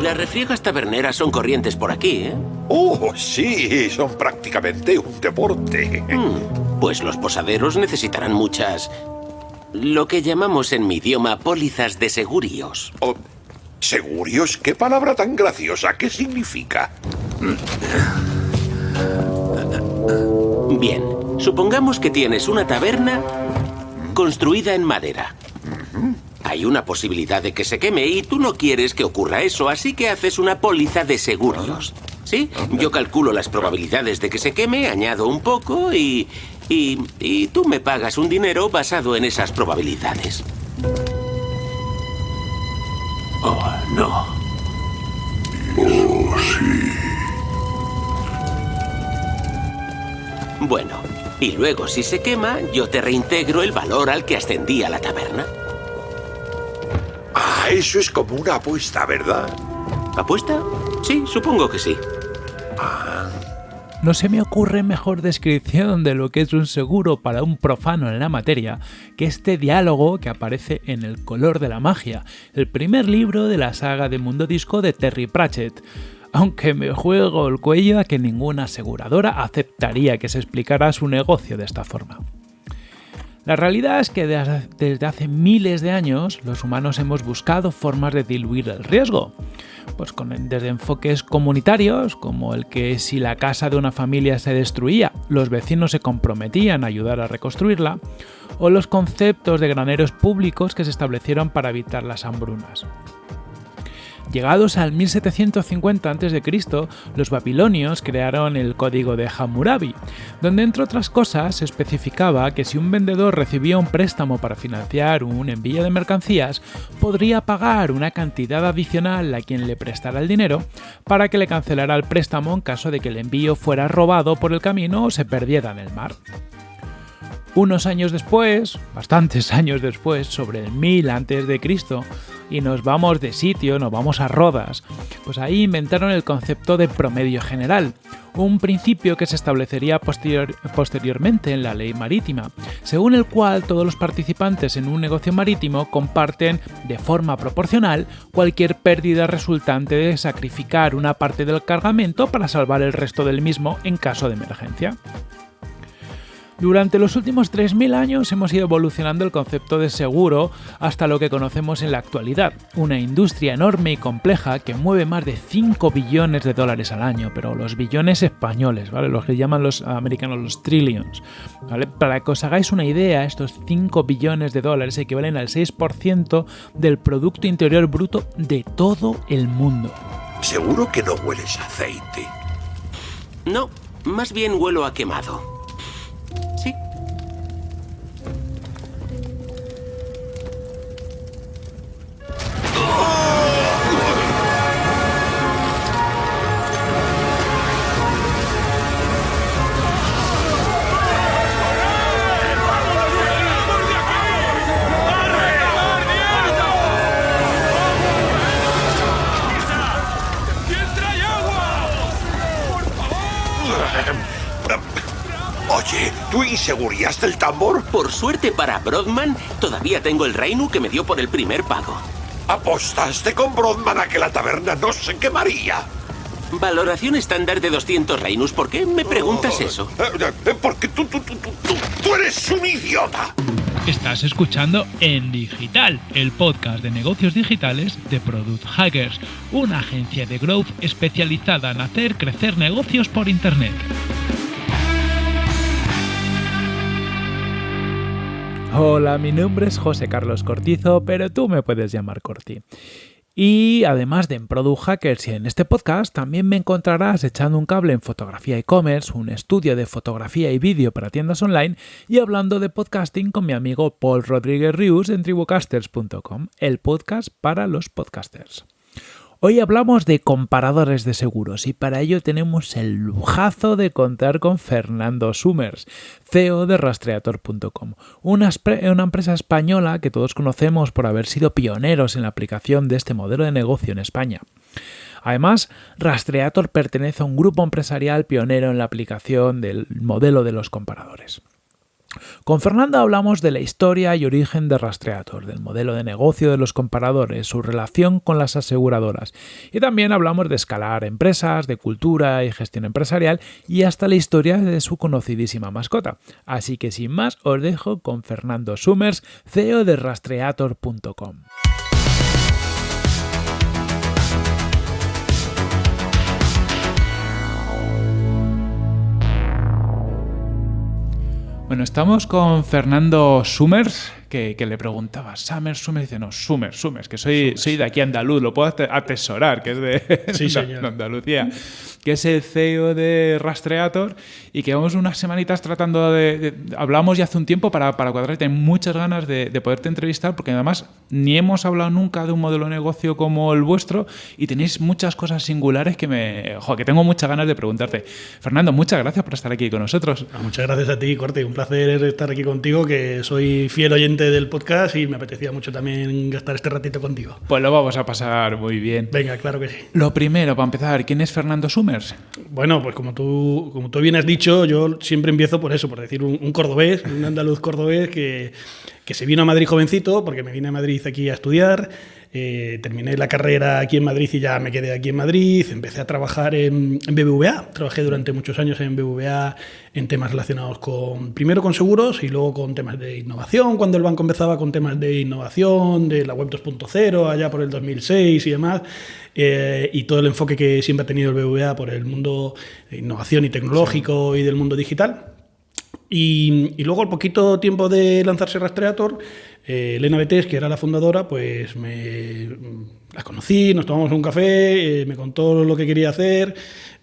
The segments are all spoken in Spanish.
Las refriegas taberneras son corrientes por aquí, ¿eh? Oh, sí, son prácticamente un deporte. Mm, pues los posaderos necesitarán muchas... Lo que llamamos en mi idioma pólizas de segurios. Oh, ¿Segurios? ¿Qué palabra tan graciosa? ¿Qué significa? Bien, supongamos que tienes una taberna construida en madera. Hay una posibilidad de que se queme y tú no quieres que ocurra eso, así que haces una póliza de seguros. ¿Sí? Yo calculo las probabilidades de que se queme, añado un poco y, y, y tú me pagas un dinero basado en esas probabilidades. Oh, no. Oh, sí. Bueno, y luego si se quema, yo te reintegro el valor al que ascendía la taberna. Ah, eso es como una apuesta, ¿verdad? ¿Apuesta? Sí, supongo que sí. No se me ocurre mejor descripción de lo que es un seguro para un profano en la materia que este diálogo que aparece en El color de la magia, el primer libro de la saga de Mundo Disco de Terry Pratchett. Aunque me juego el cuello a que ninguna aseguradora aceptaría que se explicara su negocio de esta forma. La realidad es que desde hace miles de años los humanos hemos buscado formas de diluir el riesgo, pues con, desde enfoques comunitarios, como el que si la casa de una familia se destruía, los vecinos se comprometían a ayudar a reconstruirla, o los conceptos de graneros públicos que se establecieron para evitar las hambrunas. Llegados al 1750 a.C., los babilonios crearon el código de Hammurabi, donde entre otras cosas se especificaba que si un vendedor recibía un préstamo para financiar un envío de mercancías, podría pagar una cantidad adicional a quien le prestara el dinero para que le cancelara el préstamo en caso de que el envío fuera robado por el camino o se perdiera en el mar. Unos años después, bastantes años después, sobre el 1000 a.C., y nos vamos de sitio, nos vamos a Rodas, pues ahí inventaron el concepto de promedio general, un principio que se establecería posteriormente en la ley marítima, según el cual todos los participantes en un negocio marítimo comparten de forma proporcional cualquier pérdida resultante de sacrificar una parte del cargamento para salvar el resto del mismo en caso de emergencia. Durante los últimos 3.000 años hemos ido evolucionando el concepto de seguro hasta lo que conocemos en la actualidad, una industria enorme y compleja que mueve más de 5 billones de dólares al año, pero los billones españoles, ¿vale? Los que llaman los americanos los trillions, ¿vale? Para que os hagáis una idea, estos 5 billones de dólares equivalen al 6% del Producto Interior Bruto de todo el mundo. Seguro que no hueles a aceite. No, más bien huelo a quemado. Oye, ¿tú inseguriaste el tambor? Por suerte para Brodman, todavía tengo el Reinu que me dio por el primer pago. Apostaste con Brodman a que la taberna no se quemaría. Valoración estándar de 200 Reinus. ¿Por qué me preguntas Oh, eso? eh, eh, Porque tú, tú, tú, tú, tú, tú eres un idiota. Estás escuchando En Digital, el podcast de negocios digitales de Product Hackers, una agencia de growth especializada en hacer crecer negocios por Internet. Hola, mi nombre es José Carlos Cortizo, pero tú me puedes llamar Corti. Y además de en Product Hackers y en este podcast, también me encontrarás echando un cable en fotografía e-commerce, un estudio de fotografía y vídeo para tiendas online y hablando de podcasting con mi amigo Paul Rodríguez Rius en tribucasters.com, el podcast para los podcasters. Hoy hablamos de comparadores de seguros y para ello tenemos el lujazo de contar con Fernando Summers, CEO de rastreator.com, una, una, empresa española que todos conocemos por haber sido pioneros en la aplicación de este modelo de negocio en España. Además, Rastreator pertenece a un grupo empresarial pionero en la aplicación del modelo de los comparadores. Con Fernando hablamos de la historia y origen de Rastreator, del modelo de negocio de los comparadores, su relación con las aseguradoras. Y también hablamos de escalar empresas, de cultura y gestión empresarial y hasta la historia de su conocidísima mascota. Así que sin más os dejo con Fernando Summers, CEO de Rastreator.com. Bueno, estamos con Fernando Summers, que, le preguntaba, Summers, Summers, dice, no, Summers, Summers, que soy, soy de aquí andaluz, lo puedo atesorar, que es de, Andalucía que es el CEO de Rastreator y que vamos unas semanitas tratando de... hablamos ya hace un tiempo para, para cuadrar, tengo muchas ganas de, poderte entrevistar porque además ni hemos hablado nunca de un modelo de negocio como el vuestro y tenéis muchas cosas singulares que me... que tengo muchas ganas de preguntarte. Fernando, muchas gracias por estar aquí con nosotros. Ah, muchas gracias a ti, Corte. Un placer estar aquí contigo, que soy fiel oyente del podcast y me apetecía mucho también gastar este ratito contigo. Pues lo vamos a pasar muy bien. Venga, claro que sí. Lo primero, para empezar, ¿quién es Fernando Sumer? Bueno, pues como tú, como tú bien has dicho, yo siempre empiezo por eso, por decir un, cordobés, un andaluz cordobés que, que se vino a Madrid jovencito, porque me vine a Madrid aquí a estudiar. Eh, terminé la carrera aquí en Madrid y ya me quedé aquí en Madrid. Empecé a trabajar en, BBVA. Trabajé durante muchos años en BBVA en temas relacionados con, primero con seguros y luego con temas de innovación, cuando el banco empezaba con temas de innovación, de la web 2.0, allá por el 2006 y demás. Eh, y todo el enfoque que siempre ha tenido el BBVA por el mundo de innovación y tecnológico y del mundo digital. Y, y, luego, al poquito tiempo de lanzarse Rastreator, eh, Elena Betés, que era la fundadora, pues me la conocí, nos tomamos un café, eh, me contó lo que quería hacer,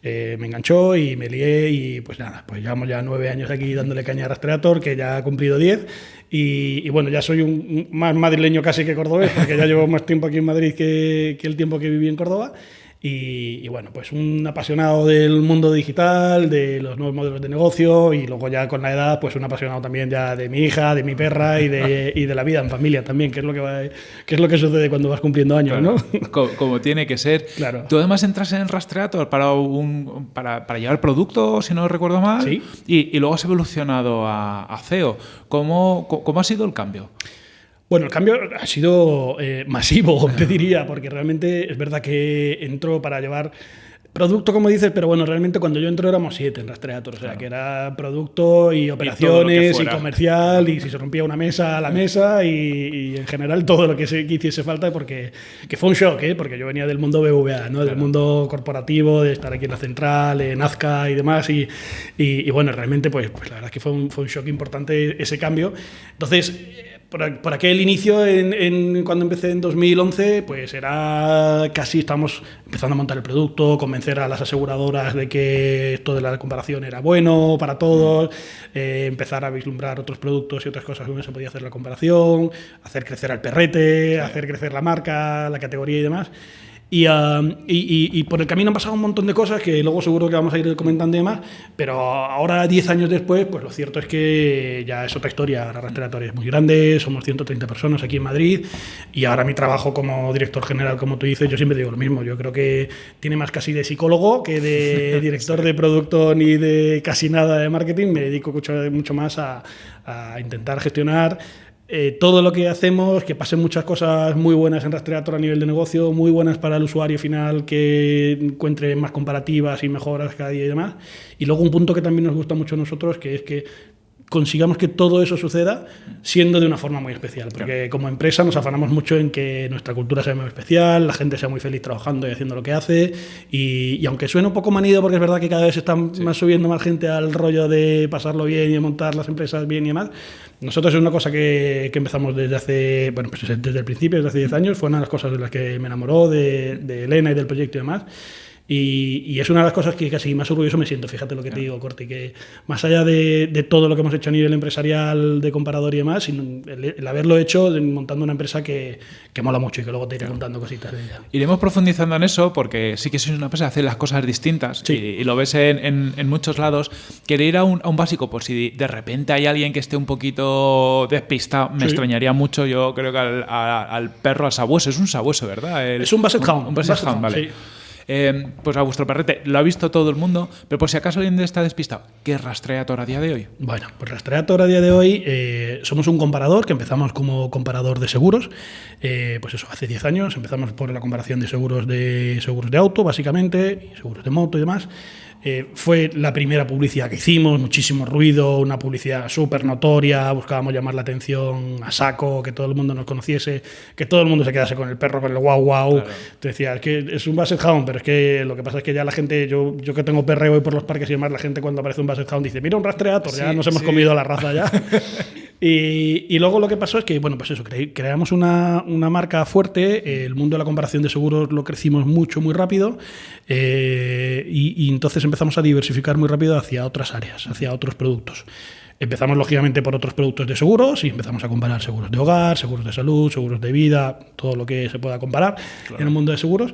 eh, me enganchó y me lié y pues nada, pues llevamos ya nueve años aquí dándole caña a Rastreator, que ya ha cumplido diez. Y, bueno, ya soy un, más madrileño casi que cordobés, porque ya llevo más tiempo aquí en Madrid que, que el tiempo que viví en Córdoba. Y, bueno, pues un apasionado del mundo digital, de los nuevos modelos de negocio y luego ya con la edad, pues un apasionado también ya de mi hija, de mi perra y de, y de la vida en familia también, que es lo que, va, que es lo que sucede cuando vas cumpliendo años, ¿no? Como, tiene que ser. Claro. Tú además entras en Rastreator para, un, para, para llevar producto, si no recuerdo mal, ¿Sí? y, y, luego has evolucionado a, a CEO. ¿Cómo, ¿Cómo ha sido el cambio? Bueno, el cambio ha sido eh, masivo, te diría, porque realmente es verdad que entró para llevar producto, como dices, pero bueno, realmente cundo yo entré éramos siete en Rastreator, o sea, que era producto y operaciones y, comercial, y si se rompía una mesa, la mesa, y, en general todo lo que, se, hiciese falta, porque que fue un shock, ¿eh? porque yo venía del mundo BVA, ¿no? del mundo corporativo, de estar aquí en la central, en Azca y demás, y, y bueno, realmente pues, pues, la verdad es que fue un, fue un shock importante ese cambio. Entonces, por, aquel inicio, en, cuando empecé en 2011, pues era casi estamos empezando a montar el producto, convencer a las aseguradoras de que esto de la comparación era bueno para todos, eh, empezar a vislumbrar otros productos y otras cosas donde se podía hacer la comparación, hacer crecer al perrete, hacer crecer la marca, la categoría y demás. Ah, y, y, por el camino han pasado un montón de cosas que luego seguro que vamos a ir comentando y demás, pero ahora, 10 años después, pues lo cierto es que ya es otra historia. La respiratoria es muy grande, somos 130 personas aquí en Madrid y ahora mi trabajo como director general, como tú dices, yo siempre digo lo mismo. Yo creo que tiene más casi de psicólogo que de director de producto ni de casi nada de marketing. Me dedico mucho, mucho más a, a intentar gestionar eh, todo lo que hacemos, que pasen muchas cosas muy buenas en Rastreator a nivel de negocio, muy buenas para el usuario final, que encuentre más comparativas y mejoras cada día y demás. Y luego un punto que también nos gusta mucho a nosotros, que es que consigamos que todo eso suceda siendo de una forma muy especial. Porque como empresa nos afanamos mucho en que nuestra cultura sea muy especial, la gente sea muy feliz trabajando y haciendo lo que hace. Y, aunque suene un poco manido, porque es verdad que cada vez están más subiendo más gente al rollo de pasarlo bien y de montar las empresas bien y demás, nosotros es una cosa que, que empezamos desde hace, bueno, pues desde el principio, desde hace 10 años, fue una de las cosas de las que me enamoró de, de Elena y del proyecto y demás. Y, es una de las cosas que casi más orgulloso me siento, fíjate lo que te digo, Corti, que más allá de, de, todo lo que hemos hecho a nivel empresarial, de comparador y demás, el, haberlo hecho montando una empresa que, que, mola mucho y que luego te iré contando cositas de ella. Iremos profundizando en eso porque sí que sois una empresa que hace las cosas distintas y, lo ves en, en, muchos lados. Quería ir a un, a un, básico, por si de repente hay alguien que esté un poquito despistado, me extrañaría mucho, yo creo que al, al, perro, al sabueso, es un sabueso, ¿verdad? es un Basset Hound. Un, Basset Hound, vale. Eh, pues a vuestro perrete lo ha visto todo el mundo, pero por si acaso alguien está despistado, ¿qué es Rastreator a día de hoy? Bueno, pues Rastreator a día de hoy eh, somos un comparador que empezamos como comparador de seguros. Eh, pues eso, hace 10 años empezamos por la comparación de seguros de seguros de auto, básicamente, seguros de moto y demás. Eh, fue la primera publicidad que hicimos, muchísimo ruido, una publicidad súper notoria, buscábamos llamar la atención a saco, que todo el mundo nos conociese, que todo el mundo se quedase con el perro, con el guau guau. Te decía, es que es un Basset Hound, pero es que lo que pasa es que ya la gente, yo, yo que tengo perreo y por los parques y demás, la gente cuando aparece un Basset Hound dice, mira un rastreator, ya nos hemos sí. comido la raza ya. Y, y luego lo que pasó es que, bueno, pues eso, cre- creamos una, una marca fuerte, eh, el mundo de la comparación de seguros lo crecimos mucho, muy rápido, eh, y, y entonces empezamos a diversificar muy rápido hacia otras áreas, hacia otros productos. Empezamos, lógicamente, por otros productos de seguros y empezamos a comparar seguros de hogar, seguros de salud, seguros de vida, todo lo que se pueda comparar en el mundo de seguros.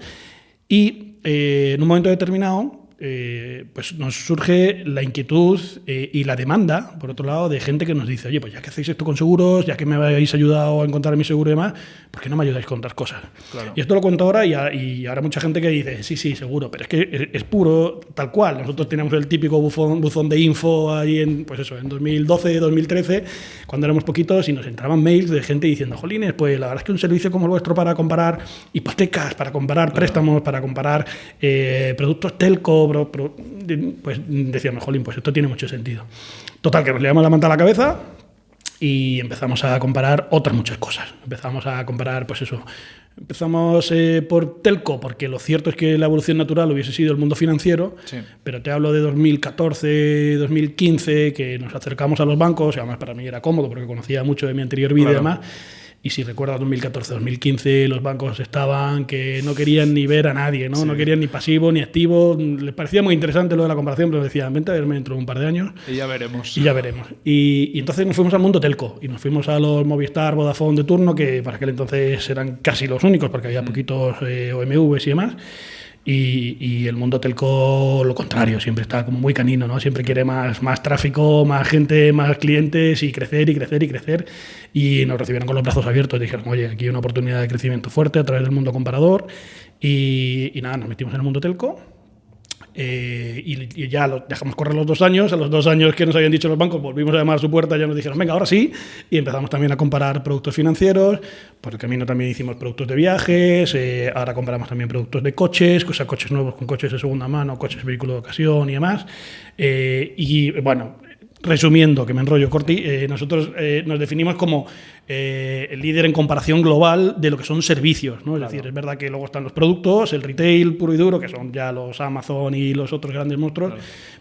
Y eh, en un momento determinado, eh, pues nos surge la inquietud eh, y la demanda, por otro lado, de gente que nos dice, oye, pues ya que hacéis esto con seguros, ya que me habéis ayudado a encontrar mi seguro y demás, ¿por qué no me ayudáis con otras cosas? Y esto lo cuento ahora y, a- y ahora mucha gente que dice, sí, sí, seguro, pero es que es, es puro tal cual. Nosotros teníamos el típico buzón, buzón de info ahí en, pues eso, en 2012, 2013, cuando éramos poquitos y nos entraban mails de gente diciendo, jolines, pues la verdad es que un servicio como el vuestro para comparar hipotecas, para comparar préstamos, para comparar eh, productos telco, de- pues decíamos, jolín, pues esto tiene mucho sentido. Total, que nos llevamos la manta a la cabeza y empezamos a comparar otras muchas cosas. Empezamos a comparar, pues eso. Empezamos eh, por telco, porque lo cierto es que la evolución natural hubiese sido el mundo financiero, Sí. pero te hablo de 2014, 2015, que nos acercamos a los bancos, y además para mí era cómodo porque conocía mucho de mi anterior vida y Claro. demás. Y si recuerdas 2014, 2015, los bancos estaban que no querían ni ver a nadie, ¿no? No querían ni pasivo ni activo. Les parecía muy interesante lo de la comparación, pero decían, vente a verme dentro de un par de años. Y ya veremos. Y ya veremos. Y, y entonces nos fuimos al mundo telco y nos fuimos a los Movistar, Vodafone de turno, que para aquel entonces eran casi los únicos, porque había poquitos eh, OMVs y demás. Y, el mundo telco, lo contrario, siempre está como muy canino, ¿no? Siempre quiere más, más tráfico, más gente, más clientes y crecer y crecer y crecer. Y nos recibieron con los brazos abiertos. Dijeron, oye, aquí hay una oportunidad de crecimiento fuerte a través del mundo comparador. Y, y nada, nos metimos en el mundo telco. Eh, y, ya dejamos correr los dos años. A los dos años que nos habían dicho los bancos, volvimos a llamar a su puerta, ya nos dijeron, venga, ahora sí. Y empezamos también a comparar productos financieros. Por el camino también hicimos productos de viajes. eh, ahora compramos también productos de coches, coches nuevos con coches de segunda mano, coches vehículo de ocasión y demás. Eh, y bueno, resumiendo, que me enrollo corti, eh, nosotros eh, nos definimos como eh, el líder en comparación global de lo que son servicios. ¿no? Es decir, es verdad que luego están los productos, el retail puro y duro, que son ya los Amazon y los otros grandes monstruos,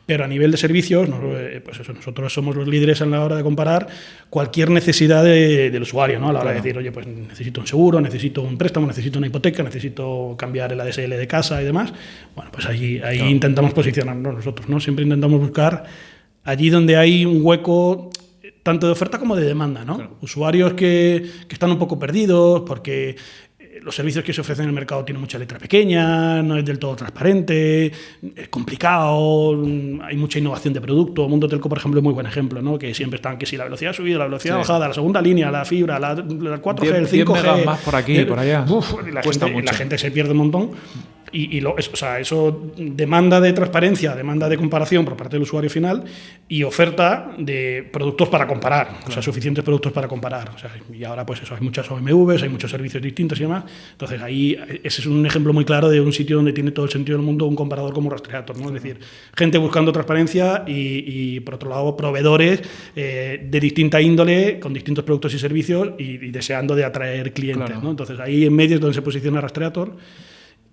pero a nivel de servicios, nos- pues eso, nosotros somos los líderes en la hora de comparar cualquier necesidad de- del usuario, ¿no? a la hora de decir, oye, pues necesito un seguro, necesito un préstamo, necesito una hipoteca, necesito cambiar el ADSL de casa y demás. Bueno, pues ahí, ahí intentamos posicionarnos nosotros, ¿no? Siempre intentamos buscar allí donde hay un hueco tanto de oferta como de demanda, ¿no? Usuarios que, que están un poco perdidos porque eh, los servicios que se ofrecen en el mercado tienen mucha letra pequeña, no es del todo transparente, es complicado, mm, hay mucha innovación de producto. Mundo Telco, por ejemplo, es muy buen ejemplo, ¿no? Que siempre están que si la velocidad subida, la velocidad Sí. bajada, la segunda línea, la fibra, la, la 4G, el 10 5G. megas más por aquí, eh, por allá. uf, la, Cuesta gente, la gente se pierde un montón. Y, y lo, es- o sea, eso demanda de transparencia, demanda de comparación por parte del usuario final y oferta de productos para comparar, o sea, suficientes productos para comparar. O sea, y ahora, pues eso, hay muchas OMVs, hay muchos servicios distintos y demás. Entonces, ahí ese es un ejemplo muy claro de un sitio donde tiene todo el sentido del mundo un comparador como Rastreator, ¿no? Es decir, gente buscando transparencia y, y, por otro lado, proveedores eh, de distinta índole, con distintos productos y servicios y, y deseando de atraer clientes, Claro. ¿no? Entonces, ahí en medio es donde se posiciona Rastreator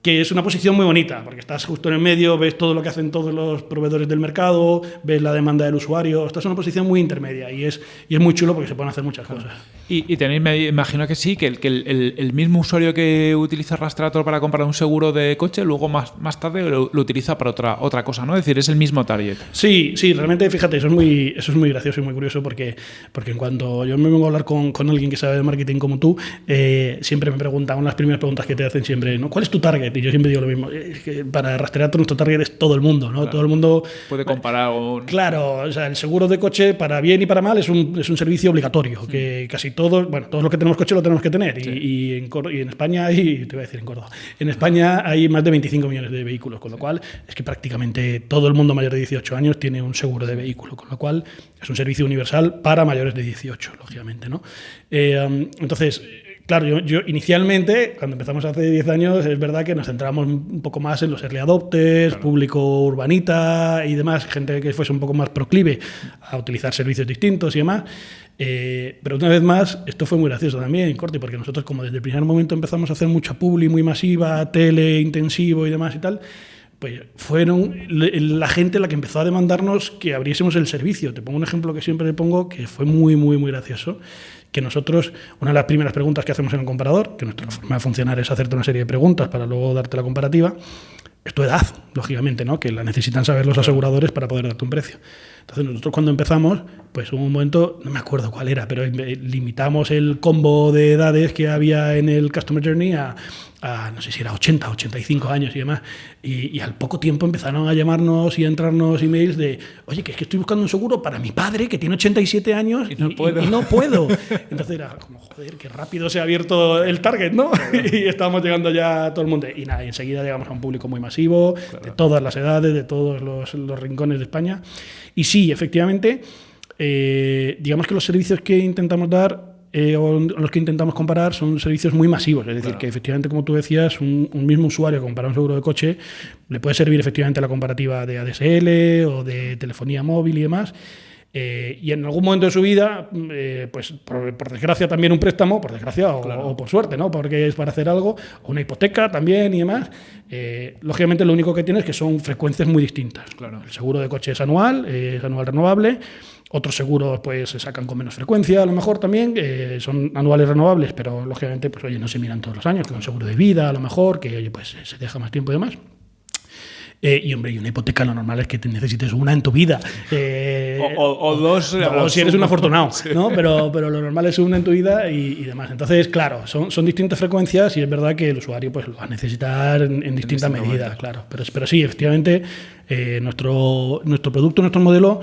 que es una posición muy bonita, porque estás justo en el medio, ves todo lo que hacen todos los proveedores del mercado, ves la demanda del usuario, estás en una posición muy intermedia y es, y es muy chulo porque se pueden hacer muchas cosas. Y, y tenéis, me imagino que sí, que, el, que el, mismo usuario que utiliza Rastreator para comprar un seguro de coche, luego más, más tarde lo, lo utiliza para otra, otra cosa, ¿no? Es decir, es el mismo target. Sí, sí, realmente, fíjate, eso es muy, eso es muy gracioso y muy curioso porque, porque en cuanto yo me vengo a hablar con, con alguien que sabe de marketing como tú, eh, siempre me preguntan, una de las primeras preguntas que te hacen siempre, ¿no? ¿cuál es tu target? Target. Y yo siempre digo lo mismo. Es que para Rastreator nuestro target es todo el mundo, ¿no? Todo el mundo... Puede comparar con... Claro, o sea, el seguro de coche, para bien y para mal, es un, es un servicio obligatorio, que casi todos, bueno, todos los que tenemos coche lo tenemos que tener. Y, y en, y en España hay, te voy a decir en Córdoba, en España hay más de 25 millones de vehículos, con lo cual es que prácticamente todo el mundo mayor de 18 años tiene un seguro de vehículo, con lo cual es un servicio universal para mayores de 18, lógicamente, ¿no? Eh, um, entonces, Claro, yo, yo inicialmente, cuando empezamos hace 10 años, es verdad que nos centramos un poco más en los early adopters, público urbanita y demás, gente que fuese un poco más proclive a utilizar servicios distintos y demás. Eh, pero una vez más, esto fue muy gracioso también, Corti, porque nosotros como desde el primer momento empezamos a hacer mucha publi muy masiva, tele intensivo y demás y tal, pues fueron la gente la que empezó a demandarnos que abriésemos el servicio. Te pongo un ejemplo que siempre le pongo, que fue muy, muy, muy gracioso, que nosotros, una de las primeras preguntas que hacemos en el comparador, que nuestra forma de funcionar es hacerte una serie de preguntas para luego darte la comparativa, es tu edad, lógicamente, ¿no? que la necesitan saber los aseguradores para poder darte un precio. Entonces nosotros cuando empezamos, pues hubo un momento, no me acuerdo cuál era, pero eh, limitamos el combo de edades que había en el Customer Journey a, a, no sé si era 80, 85 años y demás. Y, y al poco tiempo empezaron a llamarnos y a entrarnos emails de, oye, que es que estoy buscando un seguro para mi padre que tiene 87 años Y no puedo". y no puedo. Entonces era como, joder, qué rápido se ha abierto el target, ¿no? y estábamos llegando ya a todo el mundo. Y nada, y enseguida llegamos a un público muy masivo, de todas las edades, de todos los, los rincones de España. Y sí, efectivamente, eh, digamos que los servicios que intentamos dar eh, o los que intentamos comparar son servicios muy masivos. Es decir, que efectivamente, como tú decías, un, un mismo usuario compara un seguro de coche le puede servir efectivamente la comparativa de ADSL o de telefonía móvil y demás. Eh, y en algún momento de su vida, eh, pues por, por desgracia también un préstamo, por desgracia o, o por suerte, ¿no? Porque es para hacer algo, o una hipoteca también y demás. eh, lógicamente lo único que tiene es que son frecuencias muy distintas. Claro. El seguro de coche es anual, es anual renovable. Otros seguros pues se sacan con menos frecuencia, a lo mejor también, son anuales renovables, pero lógicamente pues oye, no se miran todos los años, como un seguro de vida a lo mejor, que oye, pues se deja más tiempo y demás. Eh, y hombre, y una hipoteca lo normal es que te necesites una en tu vida. Eh, O- o- o dos, o o si eres un afortunado, ¿no? Pero, pero lo normal es una en tu vida y, y demás. Entonces, claro, son, son distintas frecuencias y es verdad que el usuario pues, lo va a necesitar en, en distinta distinto medida, momento. claro. Pero, pero sí, efectivamente, eh, nuestro, nuestro producto, nuestro modelo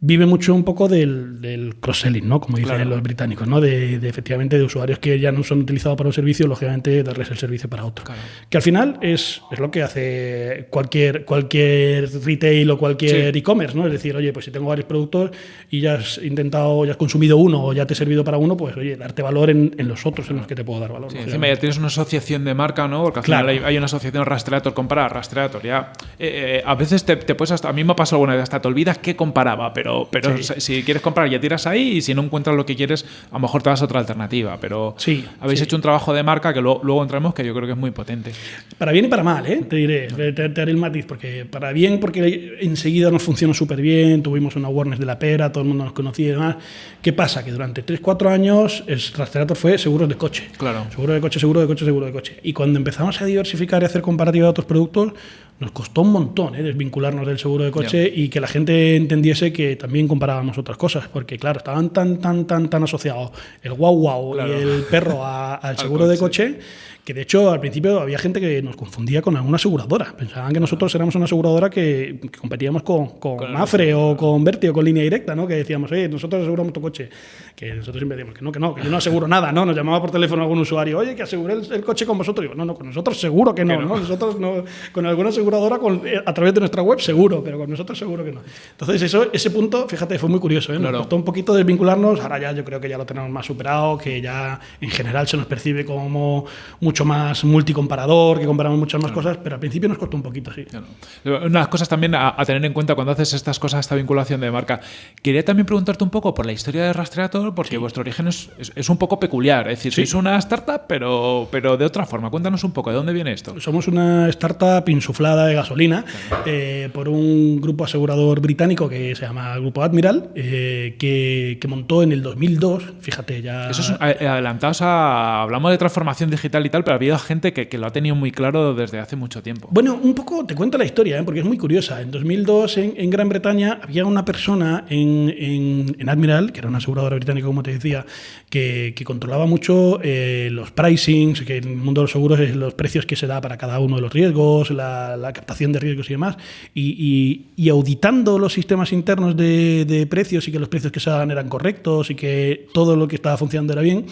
vive mucho un poco del, del cross-selling, ¿no? Como dicen Claro. los británicos, ¿no? De, de, efectivamente de usuarios que ya no son utilizados para un servicio, lógicamente darles el servicio para otro. Claro. Que al final es, es lo que hace cualquier, cualquier retail o cualquier Sí. e-commerce, ¿no? Es decir, oye, pues si tengo varios productos y ya has intentado, ya has consumido uno o ya te he servido para uno, pues oye, darte valor en, en los otros en los que te puedo dar valor. Sí, encima ya tienes una asociación de marca, ¿no? Porque al Claro. final hay, hay una asociación Rastreator, compara Rastreator. Ya, eh, eh, a veces te, te puedes hasta. A mí me ha pasado alguna vez, hasta te olvidas qué comparaba, pero, pero Sí. si quieres comprar ya tiras ahí y si no encuentras lo que quieres, a lo mejor te vas a otra alternativa. Pero Sí, habéis sí. hecho un trabajo de marca que luego, luego entramos que yo creo que es muy potente. Para bien y para mal, ¿eh? te diré, te, te haré el matiz, porque para bien, porque enseguida nos funcionó súper bien, tuvimos una awareness de la pera, todo el mundo nos conocía y demás. ¿Qué pasa? Que durante 3-4 años el Rastreator fue seguros de coche. Claro. Seguro de coche, seguro de coche, seguro de coche. Y cuando empezamos a diversificar y hacer comparativa de otros productos, nos costó un montón ¿eh? desvincularnos del seguro de coche y que la gente entendiese que también comparábamos otras cosas, porque claro, estaban tan, tan, tan, tan asociados el guau guau Claro. y el perro a- al seguro de coche. coche que de hecho al principio había gente que nos confundía con alguna aseguradora. Pensaban que nosotros éramos una aseguradora que, que competíamos con, con Con- Mafre o con Verti o con línea directa, ¿no? Que decíamos, eh, nosotros aseguramos tu coche. Que nosotros siempre decíamos que no, que no, que yo no aseguro nada, ¿no? Nos llamaba por teléfono algún usuario, oye, que aseguré el, el coche con vosotros. Digo, no, no, con nosotros seguro que no, Que no. ¿no? Nosotros no, con alguna aseguradora con- eh, a través de nuestra web seguro, pero con nosotros seguro que no. Entonces eso, ese punto, fíjate, fue muy curioso, ¿eh? Nos Claro. costó un poquito desvincularnos, ahora ya yo creo que ya lo tenemos más superado, que ya en general se nos percibe como mucho más multicomparador, que comparamos muchas más cosas, pero al principio nos costó un poquito, sí. Claro. Una de las cosas también a, a tener en cuenta cuando haces estas cosas, esta vinculación de marca. Quería también preguntarte un poco por la historia de Rastreator, porque vuestro origen es, es- es un poco peculiar. Es decir, Sí. sois una startup, pero, pero de otra forma. Cuéntanos un poco, ¿de dónde viene esto? Somos una startup insuflada de gasolina eh, por un grupo asegurador británico que se llama Grupo Admiral, eh, que, que montó en el 2002, fíjate, ya... Eso es a- adelantados a. Hablamos de transformación digital y tal, pero ha habido gente que, que lo ha tenido muy claro desde hace mucho tiempo. Bueno, un poco te cuento la historia, ¿eh? porque es muy curiosa. En 2002, en, en Gran Bretaña, había una persona en, en- en Admiral, que era una aseguradora británica, como te decía, que, que controlaba mucho eh, los pricings, que en el mundo de los seguros es los precios que se da para cada uno de los riesgos, la, la captación de riesgos y demás, y, y- y auditando los sistemas internos de, de precios y que los precios que se daban eran correctos y que todo lo que estaba funcionando era bien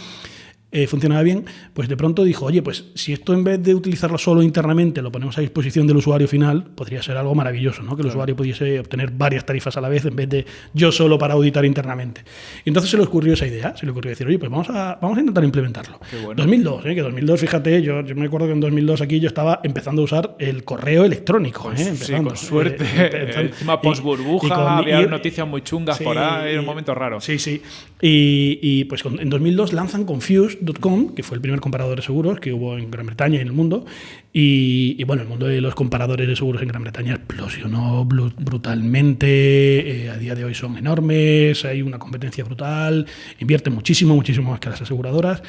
eh, funcionaba bien, pues de pronto dijo, oye, pues si esto en vez de utilizarlo solo internamente lo ponemos a disposición del usuario final, podría ser algo maravilloso, ¿no? Que el usuario pudiese obtener varias tarifas a la vez en vez de yo solo para auditar internamente. Y entonces se le ocurrió esa idea, se le ocurrió decir, oye, pues vamos a, vamos a intentar implementarlo. Bueno. 2002, ¿eh? que 2002, fíjate, yo, yo me acuerdo que en 2002 aquí yo estaba empezando a usar el correo electrónico. ¿eh? sí, con suerte. eh. Encima Y- post burbuja, y con- había y- noticias muy chungas por ahí, era un momento raro. Sí, sí. Y, y, pues en 2002 lanzan Confused.com, que fue el primer comparador de seguros que hubo en Gran Bretaña y en el mundo. Y, y, bueno, el mundo de los comparadores de seguros en Gran Bretaña explosionó brutalmente. eh, a día de hoy son enormes, hay una competencia brutal, invierten muchísimo, muchísimo más que las aseguradoras.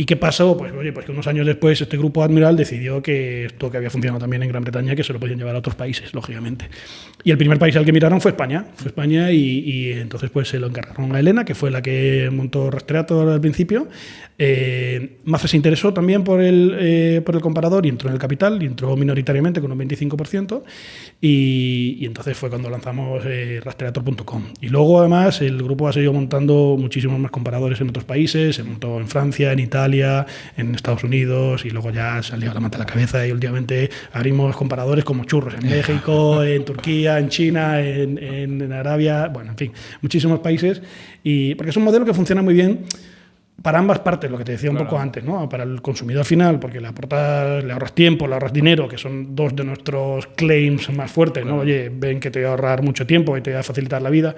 ¿Y qué pasó? Pues oye, pues que unos años después este grupo Admiral decidió que esto que había funcionado también en Gran Bretaña, que se lo podían llevar a otros países, lógicamente. Y el primer país al que miraron fue España. Fue España y, y entonces pues se lo encargaron a Elena, que fue la que montó Rastreator al principio. Eh, se interesó también por el, eh, por el comparador y entró en el capital, y entró minoritariamente con un 25%. Y, y entonces fue cuando lanzamos eh, Rastreator.com. Y luego además el grupo ha seguido montando muchísimos más comparadores en otros países, se montó en Francia, en Italia, en Estados Unidos y luego ya salió la manta a la cabeza y últimamente abrimos comparadores como churros en México, en Turquía, en China, en, en- en Arabia, bueno, en fin, muchísimos países. Y porque es un modelo que funciona muy bien para ambas partes, lo que te decía un Claro. poco antes, ¿no? Para el consumidor final, porque le aportas, le ahorras tiempo, le ahorras dinero, que son dos de nuestros claims más fuertes, ¿no? Oye, ven que te va a ahorrar mucho tiempo y te va a facilitar la vida.